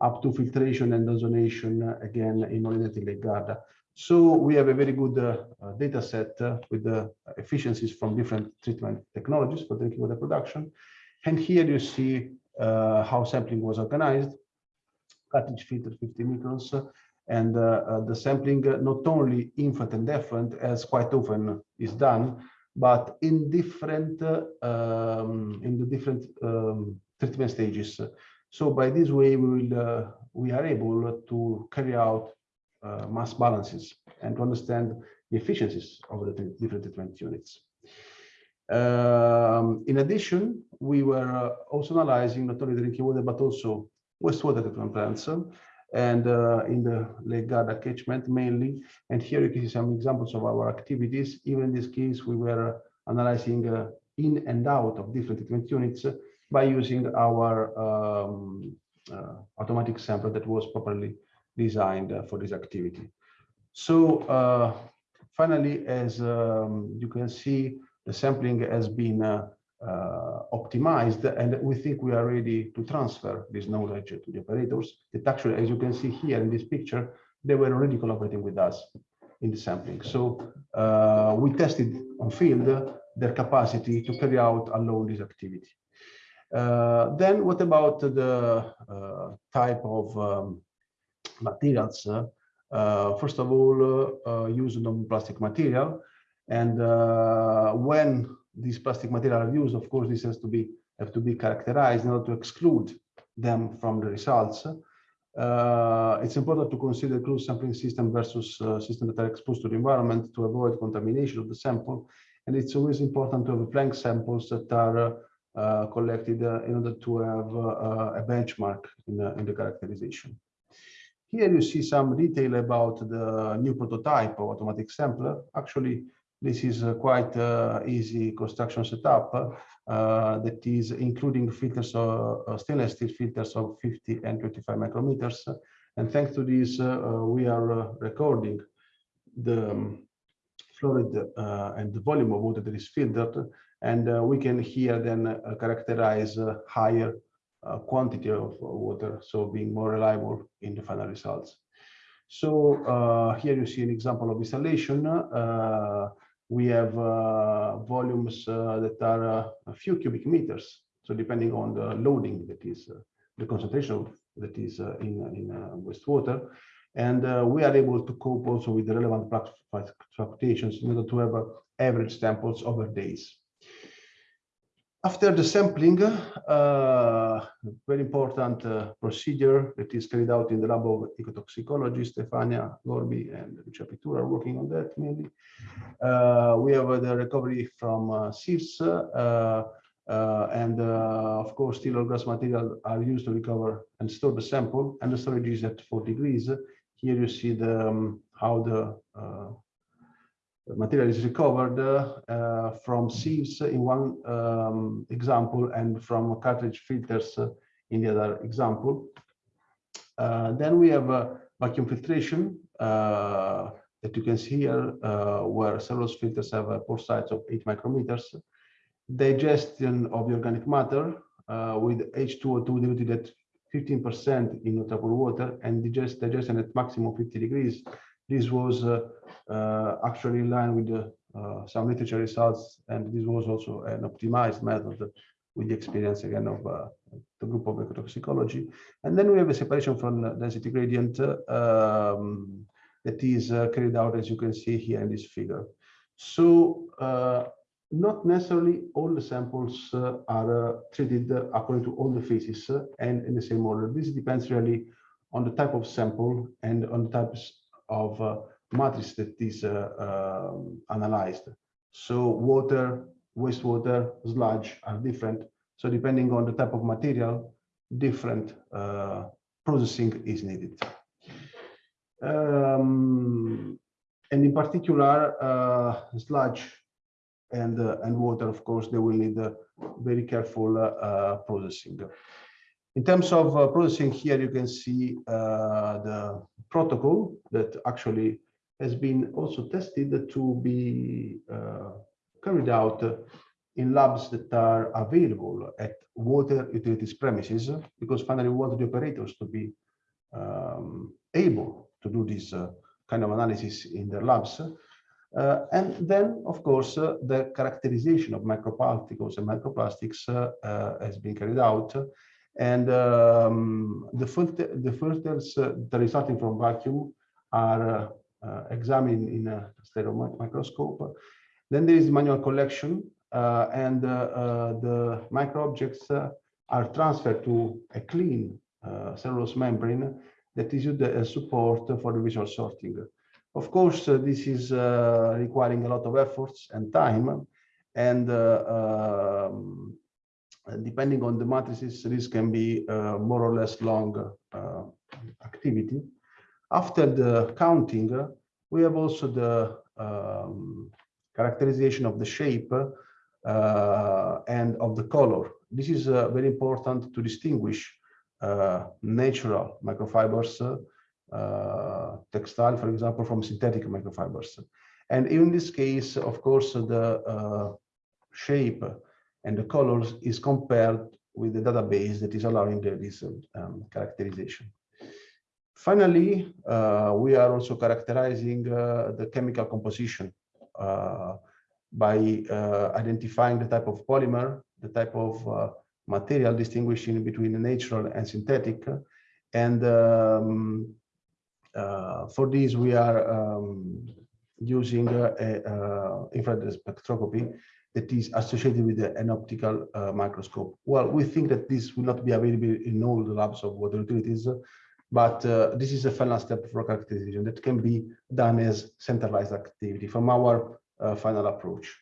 up to filtration and ozonation again in Molinette Lake Garda. So we have a very good uh, uh, data set uh, with the efficiencies from different treatment technologies for drinking water production. And here you see uh, how sampling was organized, cartridge filter 50 microns, and uh, uh, the sampling not only influent and effluent, as quite often is done, but in different um, in the different um, treatment stages. So by this way, we will we are able to carry out uh, mass balances and to understand the efficiencies of the different treatment units. Um, in addition, we were uh, also analyzing not only drinking water, but also wastewater treatment plants and uh, in the Lake Garda catchment mainly. And here you can see some examples of our activities. Even in this case, we were analyzing uh, in and out of different treatment units by using our um, uh, automatic sampler that was properly designed uh, for this activity. So uh, finally, as um, you can see, the sampling has been uh, optimized and we think we are ready to transfer this knowledge to the operators that actually, as you can see here in this picture, they were already collaborating with us in the sampling. So uh, we tested on field their capacity to carry out alone this activity. Uh, then what about the uh, type of um, materials, uh, first of all, uh, use non-plastic material. And uh, when these plastic material are used, of course, this has to be have to be characterized in order to exclude them from the results. Uh, it's important to consider closed sampling system versus uh, systems that are exposed to the environment to avoid contamination of the sample. And it's always important to have blank samples that are uh, collected in order to have a benchmark in, in the characterization. Here you see some detail about the new prototype of automatic sampler. Actually, this is a quite uh, easy construction setup uh, that is including filters of uh, stainless steel filters of 50 and 25 micrometers. And thanks to this, uh, we are uh, recording the um, fluid uh, and the volume of water that is filtered. And we can here then characterize higher quantity of water, so being more reliable in the final results. So uh, here you see an example of installation uh, we have uh, volumes uh, that are uh, a few cubic meters. So depending on the loading that is uh, the concentration that is in, in wastewater. And we are able to cope also with the relevant fluctuations in order to have average samples over days. After the sampling, uh, very important uh, procedure that is carried out in the lab of ecotoxicology, Stefania Gorbi and Lucia Pittura are working on that mainly. Uh, we have the recovery from uh, sieves, uh, uh, and of course, steel or glass material are used to recover and store the sample, and the storage is at 4 degrees. Here you see the um, how the material is recovered uh, from sieves in one um, example and from cartridge filters in the other example. Uh, then we have uh, vacuum filtration that you can see here, where cellulose filters have a pore size of 8 micrometers. Digestion of the organic matter with H2O2 diluted at 15% in notable water and digest, digestion at maximum 50 degrees this was uh, uh, actually in line with uh, some literature results, and this was also an optimized method with the experience again of uh, the group of ecotoxicology. And then we have a separation from density gradient um, that is uh, carried out, as you can see here in this figure. So uh, not necessarily all the samples are treated according to all the phases and in the same order. This depends really on the type of sample and on the types of uh, matrix that is uh, um, analyzed. So water, wastewater, sludge are different. So depending on the type of material, different uh, processing is needed. Um, and in particular, uh, sludge and and water, of course, they will need very careful processing. In terms of uh, processing here, you can see uh, the protocol that actually has been also tested to be uh, carried out in labs that are available at water utilities premises, because finally we want the operators to be um, able to do this uh, kind of analysis in their labs. Uh, and then, of course, uh, the characterization of microparticles and microplastics has been carried out and um, the, filter, the filters uh, that resulting from vacuum are uh, examined in a stereo microscope. Then there is manual collection uh, and uh, uh, the micro objects uh, are transferred to a clean cellulose membrane that is used as support for the visual sorting. Of course, this is requiring a lot of efforts and time and um, depending on the matrices, this can be uh, more or less long uh, activity. After the counting, uh, we have also the um, characterization of the shape uh, and of the color. This is uh, very important to distinguish uh, natural microfibers, textile, for example, from synthetic microfibers. And in this case, of course, the shape and the colors is compared with the database that is allowing the, this um, characterization. Finally, uh, we are also characterizing uh, the chemical composition uh, by uh, identifying the type of polymer, the type of uh, material distinguishing between natural and synthetic. And um, uh, for this, we are um, using infrared spectroscopy that is associated with an optical uh, microscope. Well, we think that this will not be available in all the labs of water utilities, but uh, this is a final step for characterization that can be done as centralized activity from our uh, final approach.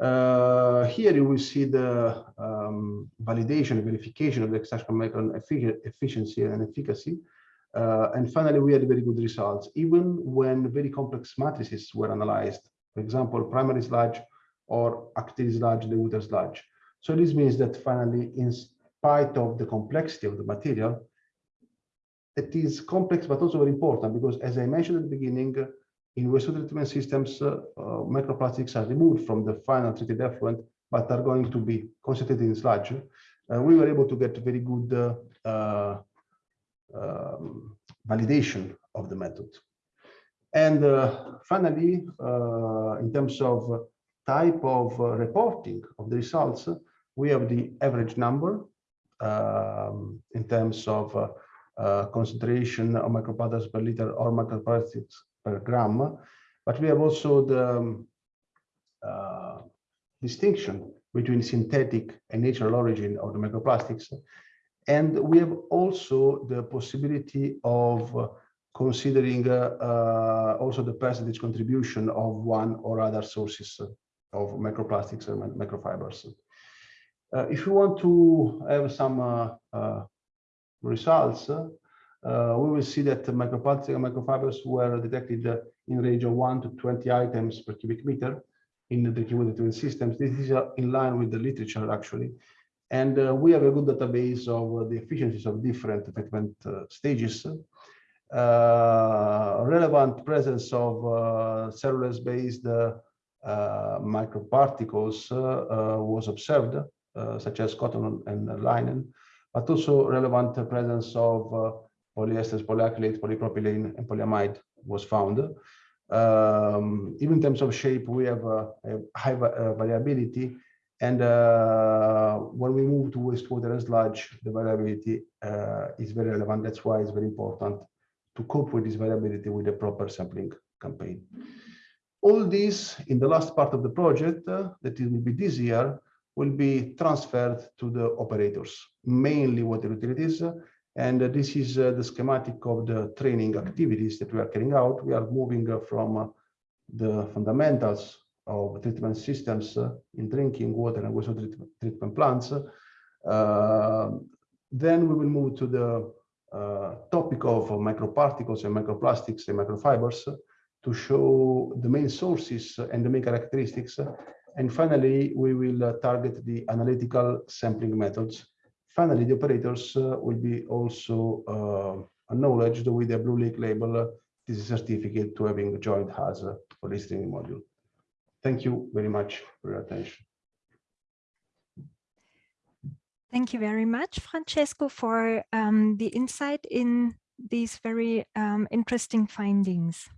Uh, here you will see the um, validation, verification of the extraction micron efficiency and efficacy. Uh, and finally, we had very good results, even when very complex matrices were analyzed. For example, primary sludge or active sludge, Lewiter sludge. So this means that finally, in spite of the complexity of the material, it is complex but also very important because as I mentioned at the beginning, in wastewater treatment systems, uh, uh, microplastics are removed from the final treated effluent, but are going to be concentrated in sludge. Uh, we were able to get very good uh, uh, um, validation of the method. And uh, finally, in terms of type of reporting of the results, we have the average number um, in terms of uh, concentration of microplastics per liter or microplastics per gram. But we have also the um, uh, distinction between synthetic and natural origin of the microplastics. And we have also the possibility of uh, considering uh, uh, also the percentage contribution of one or other sources of microplastics and microfibers. Uh, if you want to have some results, uh, we will see that microplastics and microfibers were detected in range of 1 to 20 items per cubic meter in the drinking water treatment systems. This is uh, in line with the literature, actually. And uh, we have a good database of the efficiencies of different treatment stages. relevant presence of cellulose-based microparticles was observed, such as cotton and linen but also relevant presence of uh, polyesters, polyacrylate, polypropylene, and polyamide was found. Um, even in terms of shape, we have a, a high uh, variability. And uh, when we move to wastewater and sludge, the variability uh, is very relevant. That's why it's very important to cope with this variability with a proper sampling campaign. All this in the last part of the project, uh, that it will be this year, will be transferred to the operators, mainly water utilities. And this is uh, the schematic of the training activities that we are carrying out. We are moving uh, from uh, the fundamentals of treatment systems in drinking water and wastewater treatment plants. then we will move to the uh, topic of microparticles and microplastics and microfibers to show the main sources and the main characteristics and finally, we will target the analytical sampling methods. Finally, the operators uh, will be also uh, acknowledged with a Blue Lake label. This is a certificate to having joined HAZA for this training module. Thank you very much for your attention. Thank you very much, Francesco, for um, the insight in these very um, interesting findings.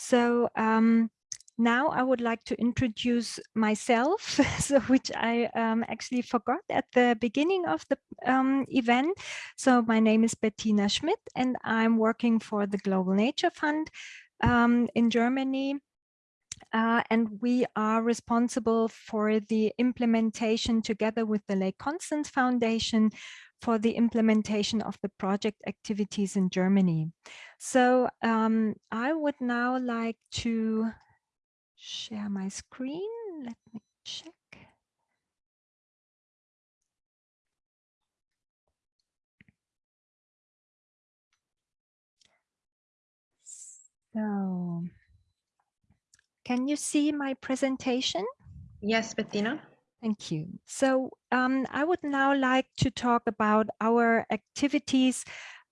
So um, now I would like to introduce myself, so which I um, actually forgot at the beginning of the um, event. So my name is Bettina Schmidt and I'm working for the Global Nature Fund um, in Germany. Uh, and we are responsible for the implementation together with the Lake Constance Foundation for the implementation of the project activities in Germany. So um, I would now like to share my screen. Let me check. So, can you see my presentation? Yes, Bettina. Thank you. So um, I would now like to talk about our activities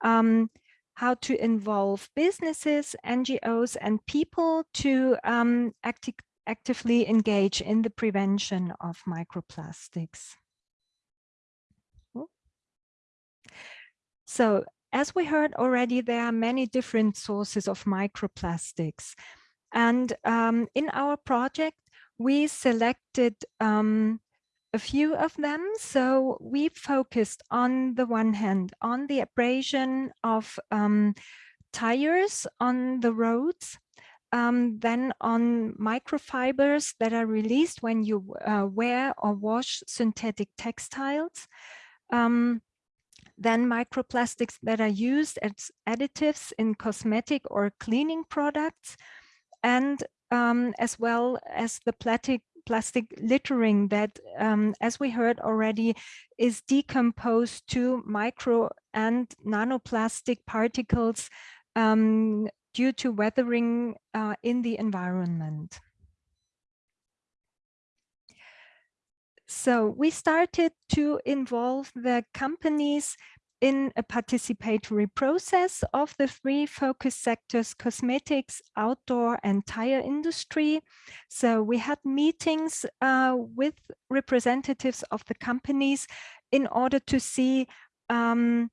um, how to involve businesses, NGOs, and people to um, acti actively engage in the prevention of microplastics. So as we heard already, there are many different sources of microplastics. And um, in our project, we selected um, a few of them. So we focused on the one hand on the abrasion of um, tires on the roads, um, then on microfibers that are released when you uh, wear or wash synthetic textiles. Um, then microplastics that are used as additives in cosmetic or cleaning products, and um, as well as the plastic plastic littering that, um, as we heard already, is decomposed to micro and nanoplastic particles um, due to weathering uh, in the environment. So we started to involve the companies in a participatory process of the three focus sectors, cosmetics, outdoor and tire industry. So we had meetings uh, with representatives of the companies in order to see um,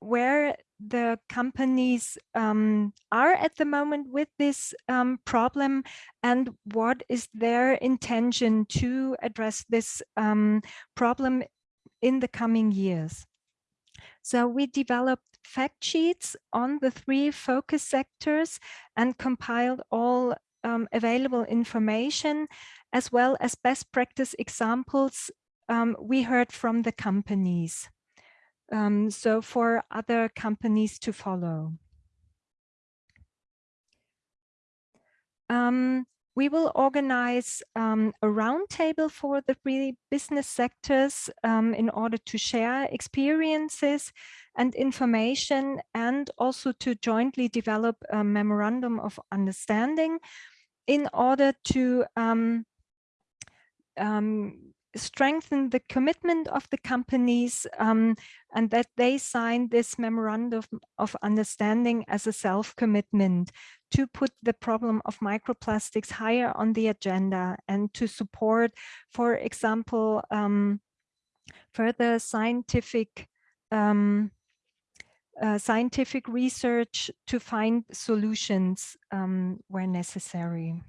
where the companies um, are at the moment with this um, problem and what is their intention to address this um, problem in the coming years. So we developed fact sheets on the three focus sectors and compiled all um, available information as well as best practice examples um, we heard from the companies. Um, so for other companies to follow. Um, we will organize um, a roundtable for the three business sectors um, in order to share experiences and information and also to jointly develop a memorandum of understanding in order to um, um strengthen the commitment of the companies um, and that they sign this memorandum of understanding as a self-commitment to put the problem of microplastics higher on the agenda and to support, for example, um, further scientific um, uh, scientific research to find solutions um, where necessary.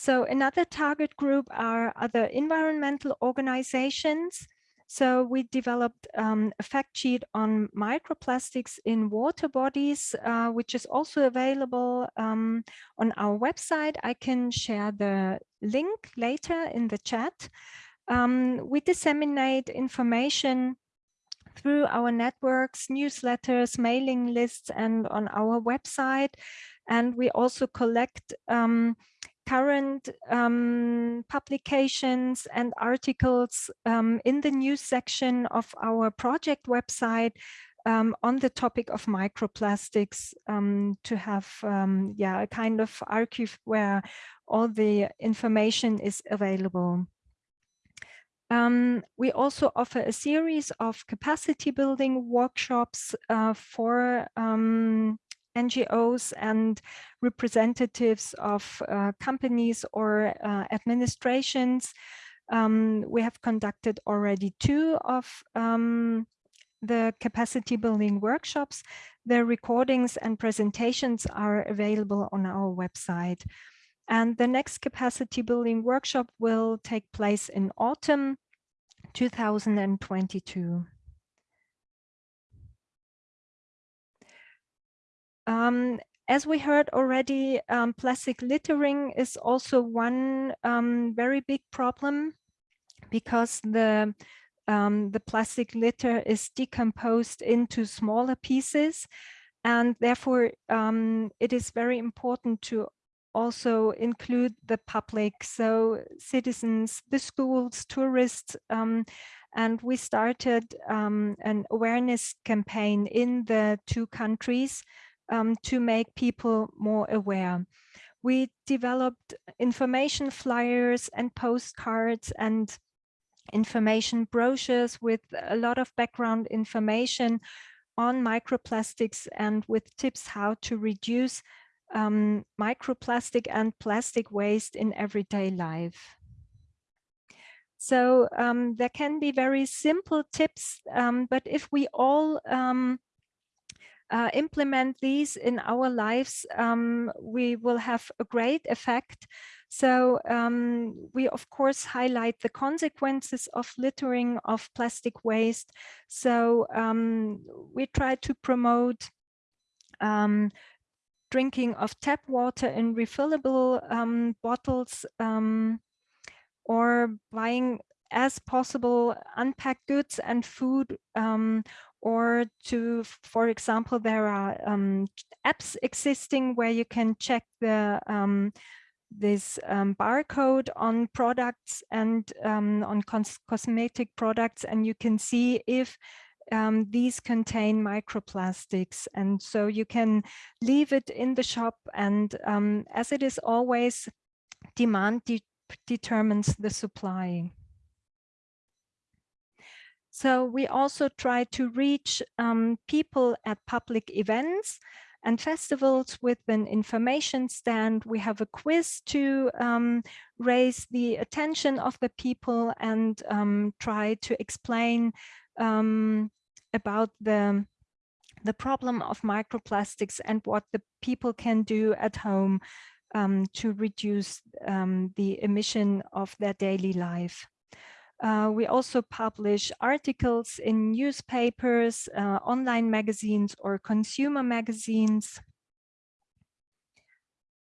So another target group are other environmental organizations. So we developed um, a fact sheet on microplastics in water bodies, uh, which is also available um, on our website. I can share the link later in the chat. Um, we disseminate information through our networks, newsletters, mailing lists, and on our website. And we also collect um, current um, publications and articles um, in the news section of our project website um, on the topic of microplastics um, to have um, yeah, a kind of archive where all the information is available. Um, we also offer a series of capacity building workshops uh, for um, NGOs and representatives of uh, companies or uh, administrations. Um, we have conducted already two of um, the capacity building workshops. The recordings and presentations are available on our website. And the next capacity building workshop will take place in autumn 2022. Um, as we heard already, um, plastic littering is also one um, very big problem because the um, the plastic litter is decomposed into smaller pieces and therefore um, it is very important to also include the public, so citizens, the schools, tourists, um, and we started um, an awareness campaign in the two countries um, to make people more aware. We developed information flyers and postcards and information brochures with a lot of background information on microplastics and with tips how to reduce um, microplastic and plastic waste in everyday life. So um, there can be very simple tips, um, but if we all um, uh, implement these in our lives, um, we will have a great effect. So um, we, of course, highlight the consequences of littering of plastic waste. So um, we try to promote um, drinking of tap water in refillable um, bottles um, or buying as possible unpacked goods and food um, or to, for example, there are um, apps existing where you can check the um, this um, barcode on products and um, on cos cosmetic products and you can see if um, these contain microplastics and so you can leave it in the shop and um, as it is always demand de determines the supply. So we also try to reach um, people at public events and festivals with an information stand. We have a quiz to um, raise the attention of the people and um, try to explain um, about the the problem of microplastics and what the people can do at home um, to reduce um, the emission of their daily life. Uh, we also publish articles in newspapers, uh, online magazines or consumer magazines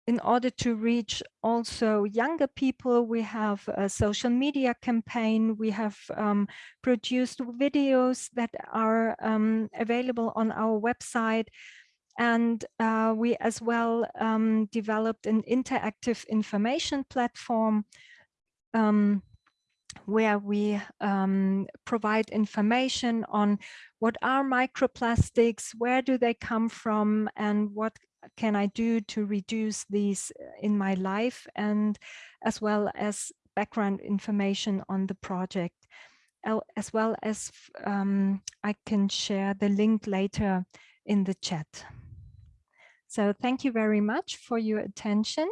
in order to reach also younger people, we have a social media campaign. We have um, produced videos that are um, available on our website. And uh, we as well um, developed an interactive information platform um, where we um, provide information on what are microplastics, where do they come from, and what can I do to reduce these uh, in my life, and as well as background information on the project, as well as um, I can share the link later in the chat. So thank you very much for your attention.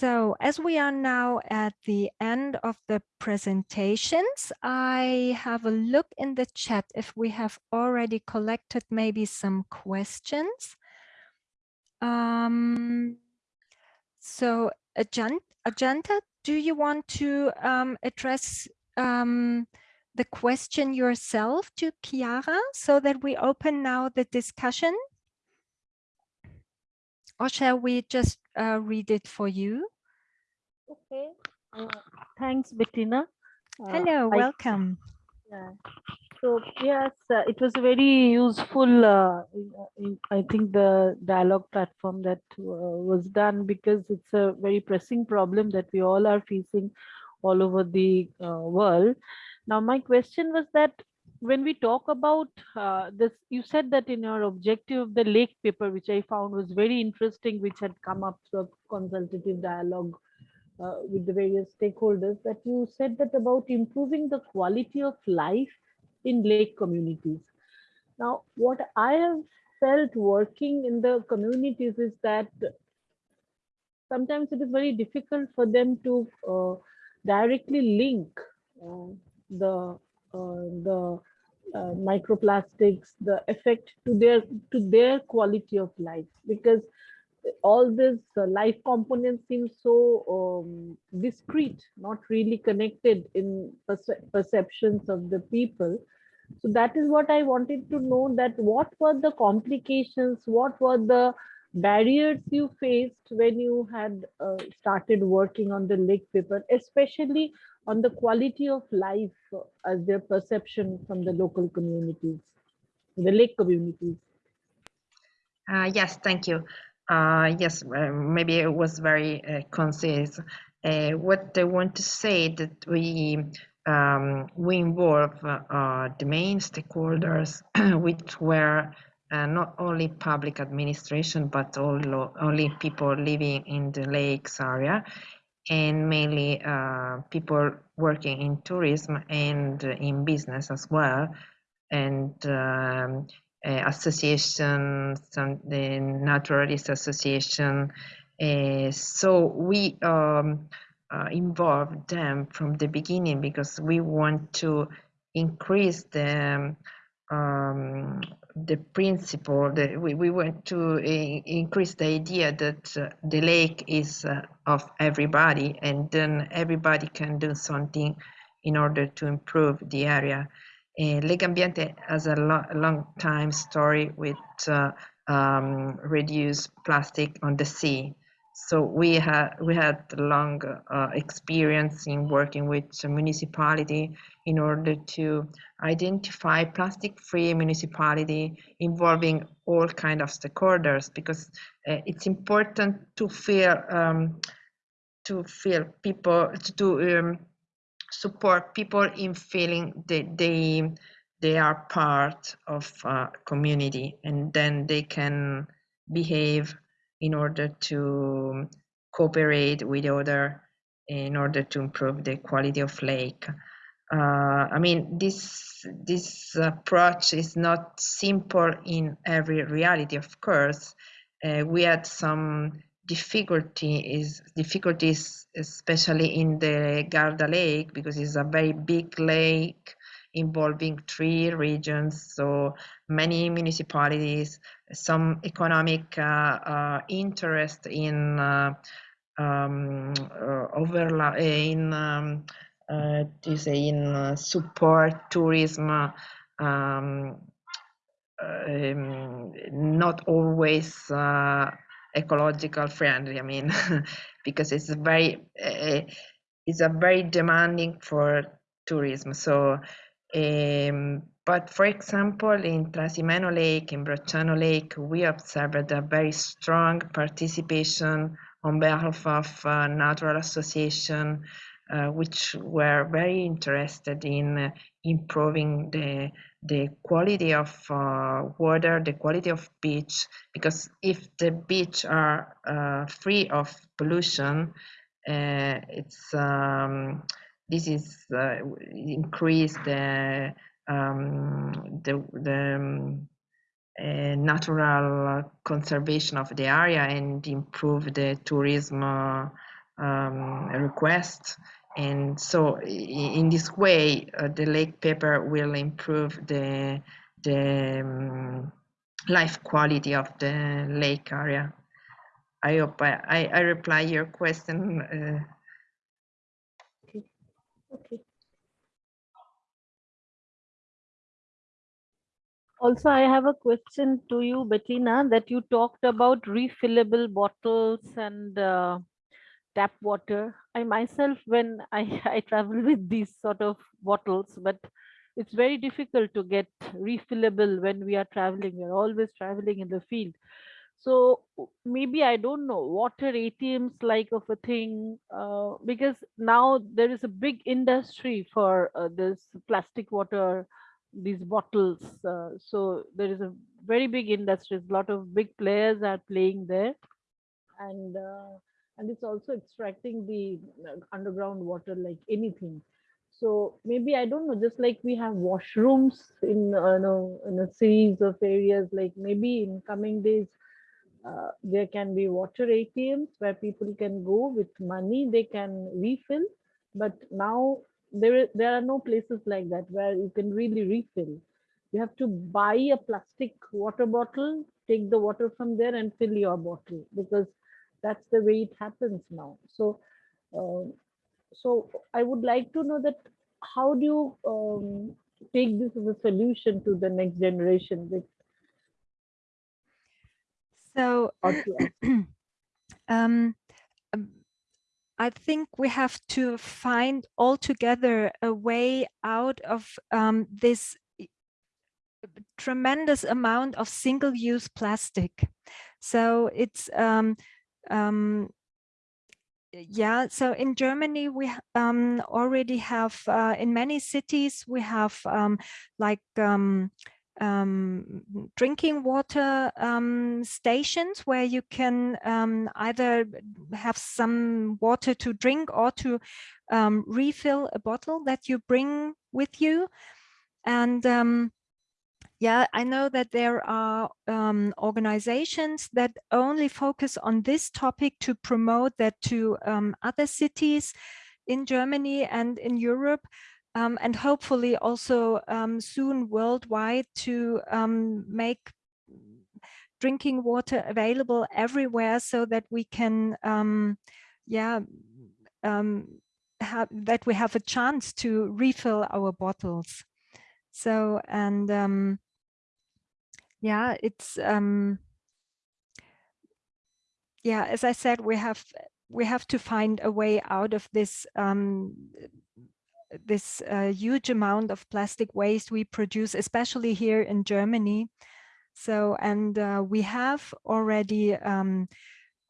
So as we are now at the end of the presentations, I have a look in the chat if we have already collected maybe some questions. Um, so Ajanta, do you want to um, address um, the question yourself to Chiara so that we open now the discussion? or shall we just uh, read it for you? Okay. Uh, thanks, Bettina. Uh, Hello, welcome. yeah. So yes, uh, it was a very useful, uh, I think the dialogue platform that uh, was done because it's a very pressing problem that we all are facing all over the world. Now, my question was that when we talk about uh, this, you said that in your objective of the lake paper, which I found was very interesting, which had come up through a consultative dialogue uh, with the various stakeholders, that you said that about improving the quality of life in lake communities. Now, what I have felt working in the communities is that sometimes it is very difficult for them to uh, directly link uh, the uh, the uh, microplastics, the effect to their to their quality of life, because all this uh, life components seem so um, discrete, not really connected in perce perceptions of the people. So that is what I wanted to know that what were the complications, what were the barriers you faced when you had uh, started working on the lake paper, especially on the quality of life as their perception from the local communities, the lake communities? Uh, yes, thank you. Uh, yes, uh, maybe it was very uh, concise. Uh, what I want to say that we um, we involve uh, the main stakeholders, which were not only public administration, but also only people living in the lakes area, and mainly uh, people working in tourism and in business as well, and um, uh, associations, some the naturalist association. Uh, so we um, uh, involve them from the beginning because we want to increase the um, the principle that we, we want to uh, increase the idea that uh, the lake is uh, of everybody and then everybody can do something in order to improve the area. Uh, Ambiente has a, lo long time story with uh, um, reduce plastic on the sea. So we had we had long uh, experience in working with municipality in order to identify plastic-free municipality involving all kind of stakeholders because uh, it's important to feel um, to feel people to um, support people in feeling that they they are part of a community and then they can behave in order to cooperate with other in order to improve the quality of lake. Uh, I mean, this this approach is not simple in every reality, of course. Uh, we had some difficulty is difficulties, especially in the Garda Lake, because it's a very big lake involving three regions, so many municipalities, some economic uh, uh, interest in uh, um, overlap in um, to say in support tourism um, um, not always uh, ecological friendly i mean because it's very uh, it's a very demanding for tourism. So um, but for example, in Trasimeno Lake, in Bracciano Lake, we observed a very strong participation on behalf of uh, natural association, uh, which were very interested in uh, improving the the quality of uh, water, the quality of beach, because if the beach are uh, free of pollution, uh, it's um, this is increase the um, the, the um, uh, natural conservation of the area and improve the tourism uh, um, request. And so in this way, uh, the lake paper will improve the, the um, life quality of the lake area. I hope I, I, I reply your question. Okay. okay. Also, I have a question to you, Bettina, that you talked about refillable bottles and uh, tap water. I myself, when I, I travel with these sort of bottles, but it's very difficult to get refillable when we are traveling. We're always traveling in the field. So maybe I don't know water ATMs like of a thing uh, because now there is a big industry for uh, this plastic water these bottles. Uh, so there is a very big industry. A lot of big players are playing there, and uh, and it's also extracting the uh, underground water like anything. So maybe I don't know. Just like we have washrooms in uh, know, in a series of areas, like maybe in coming days. Uh, there can be water ATMs where people can go with money, they can refill. But now there there are no places like that where you can really refill. You have to buy a plastic water bottle take the water from there and fill your bottle because that's the way it happens now. So uh, so i would like to know that how do you um, take this as a solution to the next generation so um, I think we have to find altogether a way out of um, this tremendous amount of single-use plastic. So it's um, um, yeah, so in Germany, we um, already have, uh, in many cities, we have um, like um, um, drinking water um, stations where you can um, either have some water to drink or to um, refill a bottle that you bring with you. And um, yeah, I know that there are um, organizations that only focus on this topic to promote that to other cities in Germany and in Europe um, and hopefully also um, soon worldwide to um, make drinking water available everywhere so that we can, um, yeah, um, have, that we have a chance to refill our bottles. So, and um, yeah, it's, yeah, as I said, we have we have to find a way out of this this uh, huge amount of plastic waste we produce, especially here in Germany. So, and uh, we have already um,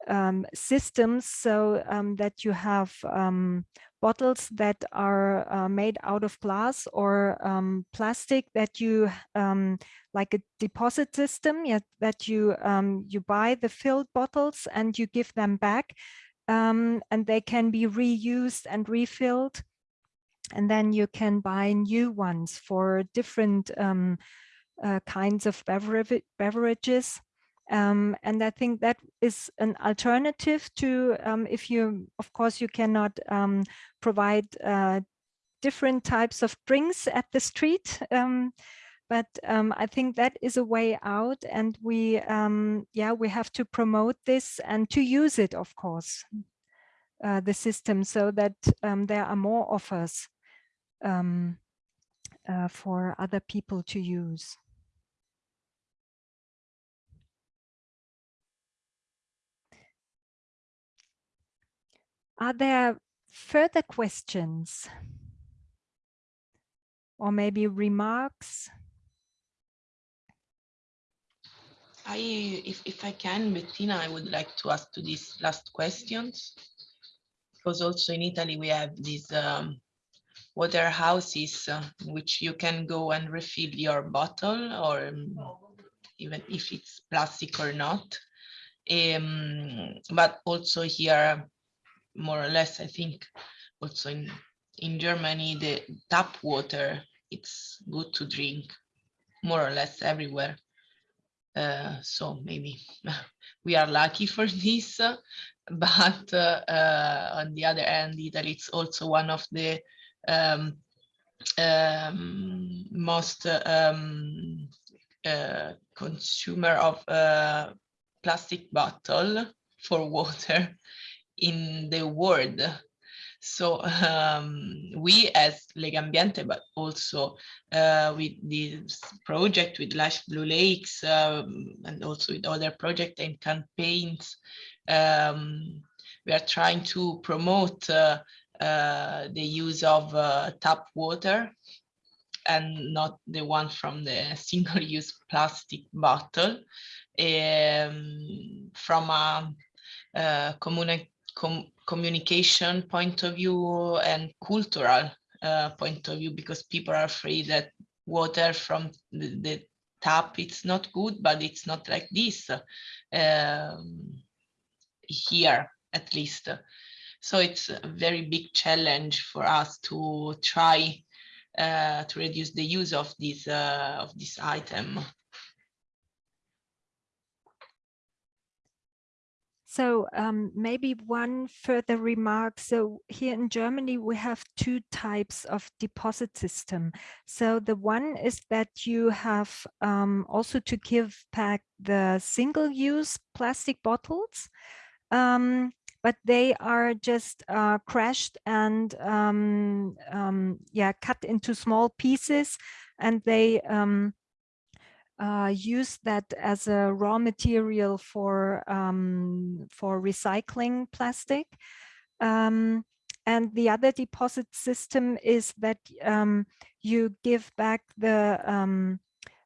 um, systems so um, that you have um, bottles that are uh, made out of glass or um, plastic that you um, like a deposit system yeah, that you um, you buy the filled bottles and you give them back and they can be reused and refilled and then you can buy new ones for different uh, kinds of beverage, beverages um, and I think that is an alternative to um, if you, of course, you cannot um, provide uh, different types of drinks at the street. Um, but um, I think that is a way out and we, um, yeah, we have to promote this and to use it, of course, uh, the system so that there are more offers uh, for other people to use. Are there further questions? Or maybe remarks? I, if, if I can, Bettina, I would like to ask to these last questions. Because also in Italy, we have these um, water houses uh, which you can go and refill your bottle or um, even if it's plastic or not. Um, but also here more or less, I think also in, in Germany, the tap water, it's good to drink more or less everywhere. Uh, so maybe we are lucky for this, but uh, uh, on the other hand, Italy it's also one of the um, um, most um, uh, consumer of uh, plastic bottle for water in the world. So um, we as Legambiente, but also uh, with this project with Life Blue Lakes um, and also with other projects and campaigns, um, we are trying to promote uh, uh, the use of uh, tap water and not the one from the single-use plastic bottle um, from a, a uh, communi com communication point of view and cultural uh, point of view because people are afraid that water from the, the tap it's not good but it's not like this um, here at least so it's a very big challenge for us to try uh, to reduce the use of this uh, of this item So um, maybe one further remark. So here in Germany, we have two types of deposit system. So the one is that you have um, also to give back the single-use plastic bottles, um, but they are just uh, crushed and um, um, yeah, cut into small pieces and they um, uh, use that as a raw material for um, for recycling plastic. Um, and the other deposit system is that um, you give back the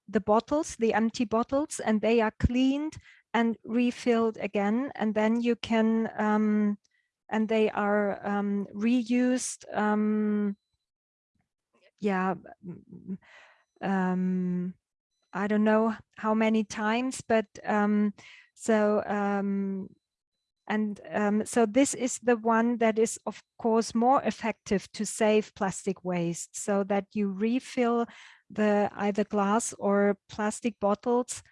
the bottles, the empty bottles, and they are cleaned and refilled again, and then you can um, and they are um, reused. yeah. Um, I don't know how many times, but um, so um, and um, so this is the one that is, of course, more effective to save plastic waste so that you refill the either glass or plastic bottles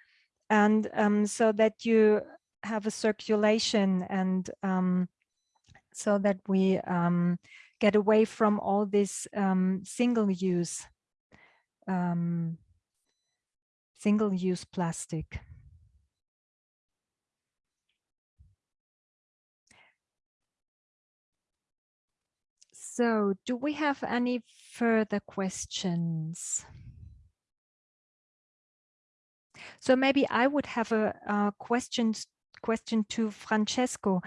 and um, so that you have a circulation and um, so that we um, get away from all this um, single use um, single-use plastic. So do we have any further questions? So maybe I would have a, a question question to Francesco.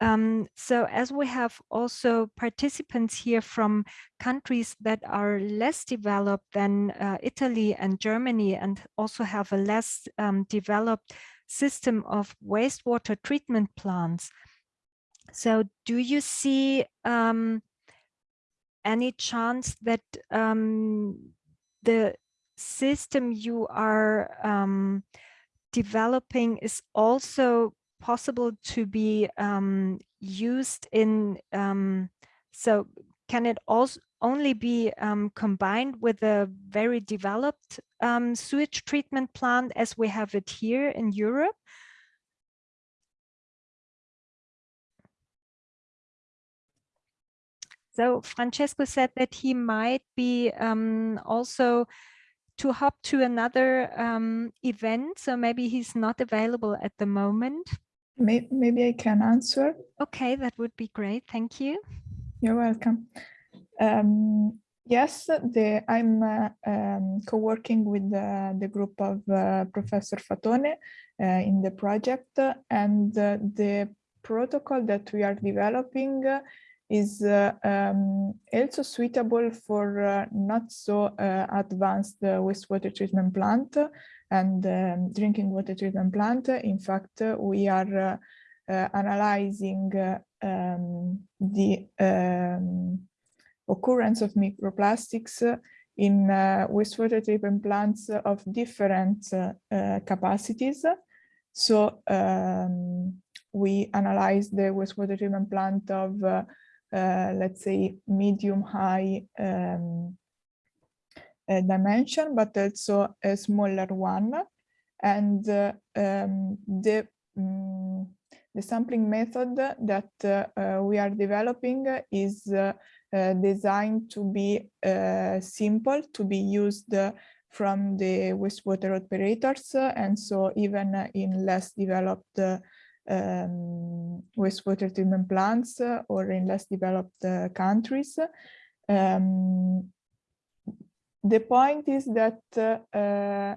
Um, so as we have also participants here from countries that are less developed than uh, Italy and Germany and also have a less um, developed system of wastewater treatment plants. So do you see um, any chance that um, the system you are um, developing is also possible to be um, used in, um, so can it also only be um, combined with a very developed um, sewage treatment plant as we have it here in Europe? So Francesco said that he might be um, also to hop to another um, event. So maybe he's not available at the moment. Maybe, I can answer. Okay, that would be great. Thank you. You're welcome. Um, yes, the, I'm uh, um, co-working with the, the group of uh, Professor Fatone uh, in the project and uh, the protocol that we are developing is uh, um, also suitable for uh, not so uh, advanced wastewater treatment plant and um, drinking water treatment plant. In fact, we are analyzing um, the um, occurrence of microplastics in uh, wastewater treatment plants of different uh, uh, capacities. So um, we analyze the wastewater treatment plant of let's say medium high um, uh, dimension, but also a smaller one. And uh, um, the, um, the sampling method that uh, we are developing is uh, designed to be simple, to be used from the wastewater operators. and so even in less developed um, wastewater treatment plants uh, or in less developed uh, countries. Um, the point is that uh,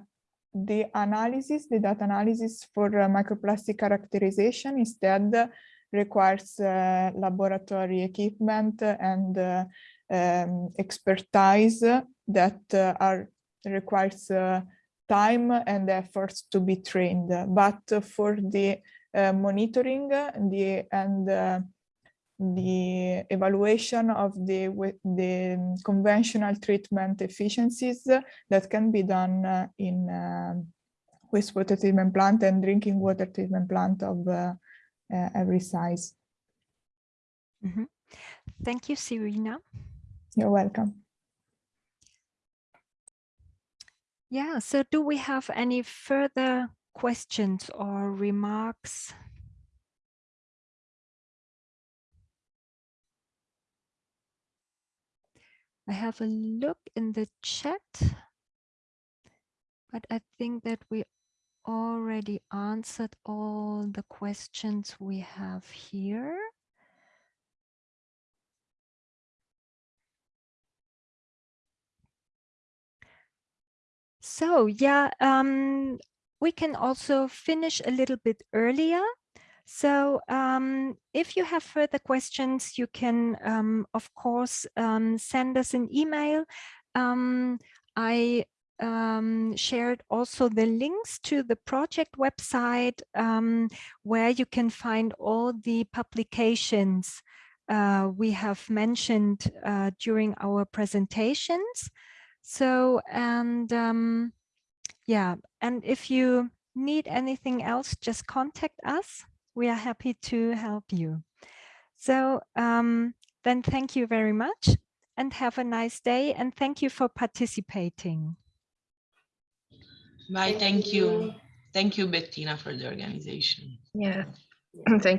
the analysis, the data analysis for microplastic characterization instead requires uh, laboratory equipment and uh, um, expertise that uh, are requires time and efforts to be trained. But for the uh, monitoring the and uh, the evaluation of the the conventional treatment efficiencies that can be done uh, in wastewater treatment plant and drinking water treatment plant of every size. Mm -hmm. Thank you, Serena. You're welcome. Yeah, so do we have any further questions or remarks? I have a look in the chat, but I think that we already answered all the questions we have here. So yeah, um, we can also finish a little bit earlier. So um, if you have further questions, you can, um, of course, um, send us an email. Um, I um, shared also the links to the project website um, where you can find all the publications uh, we have mentioned uh, during our presentations. So, and yeah, and if you need anything else, just contact us. We are happy to help you. So um, then thank you very much and have a nice day and thank you for participating. Bye, thank you. Thank you, Bettina, for the organization. Yeah, thank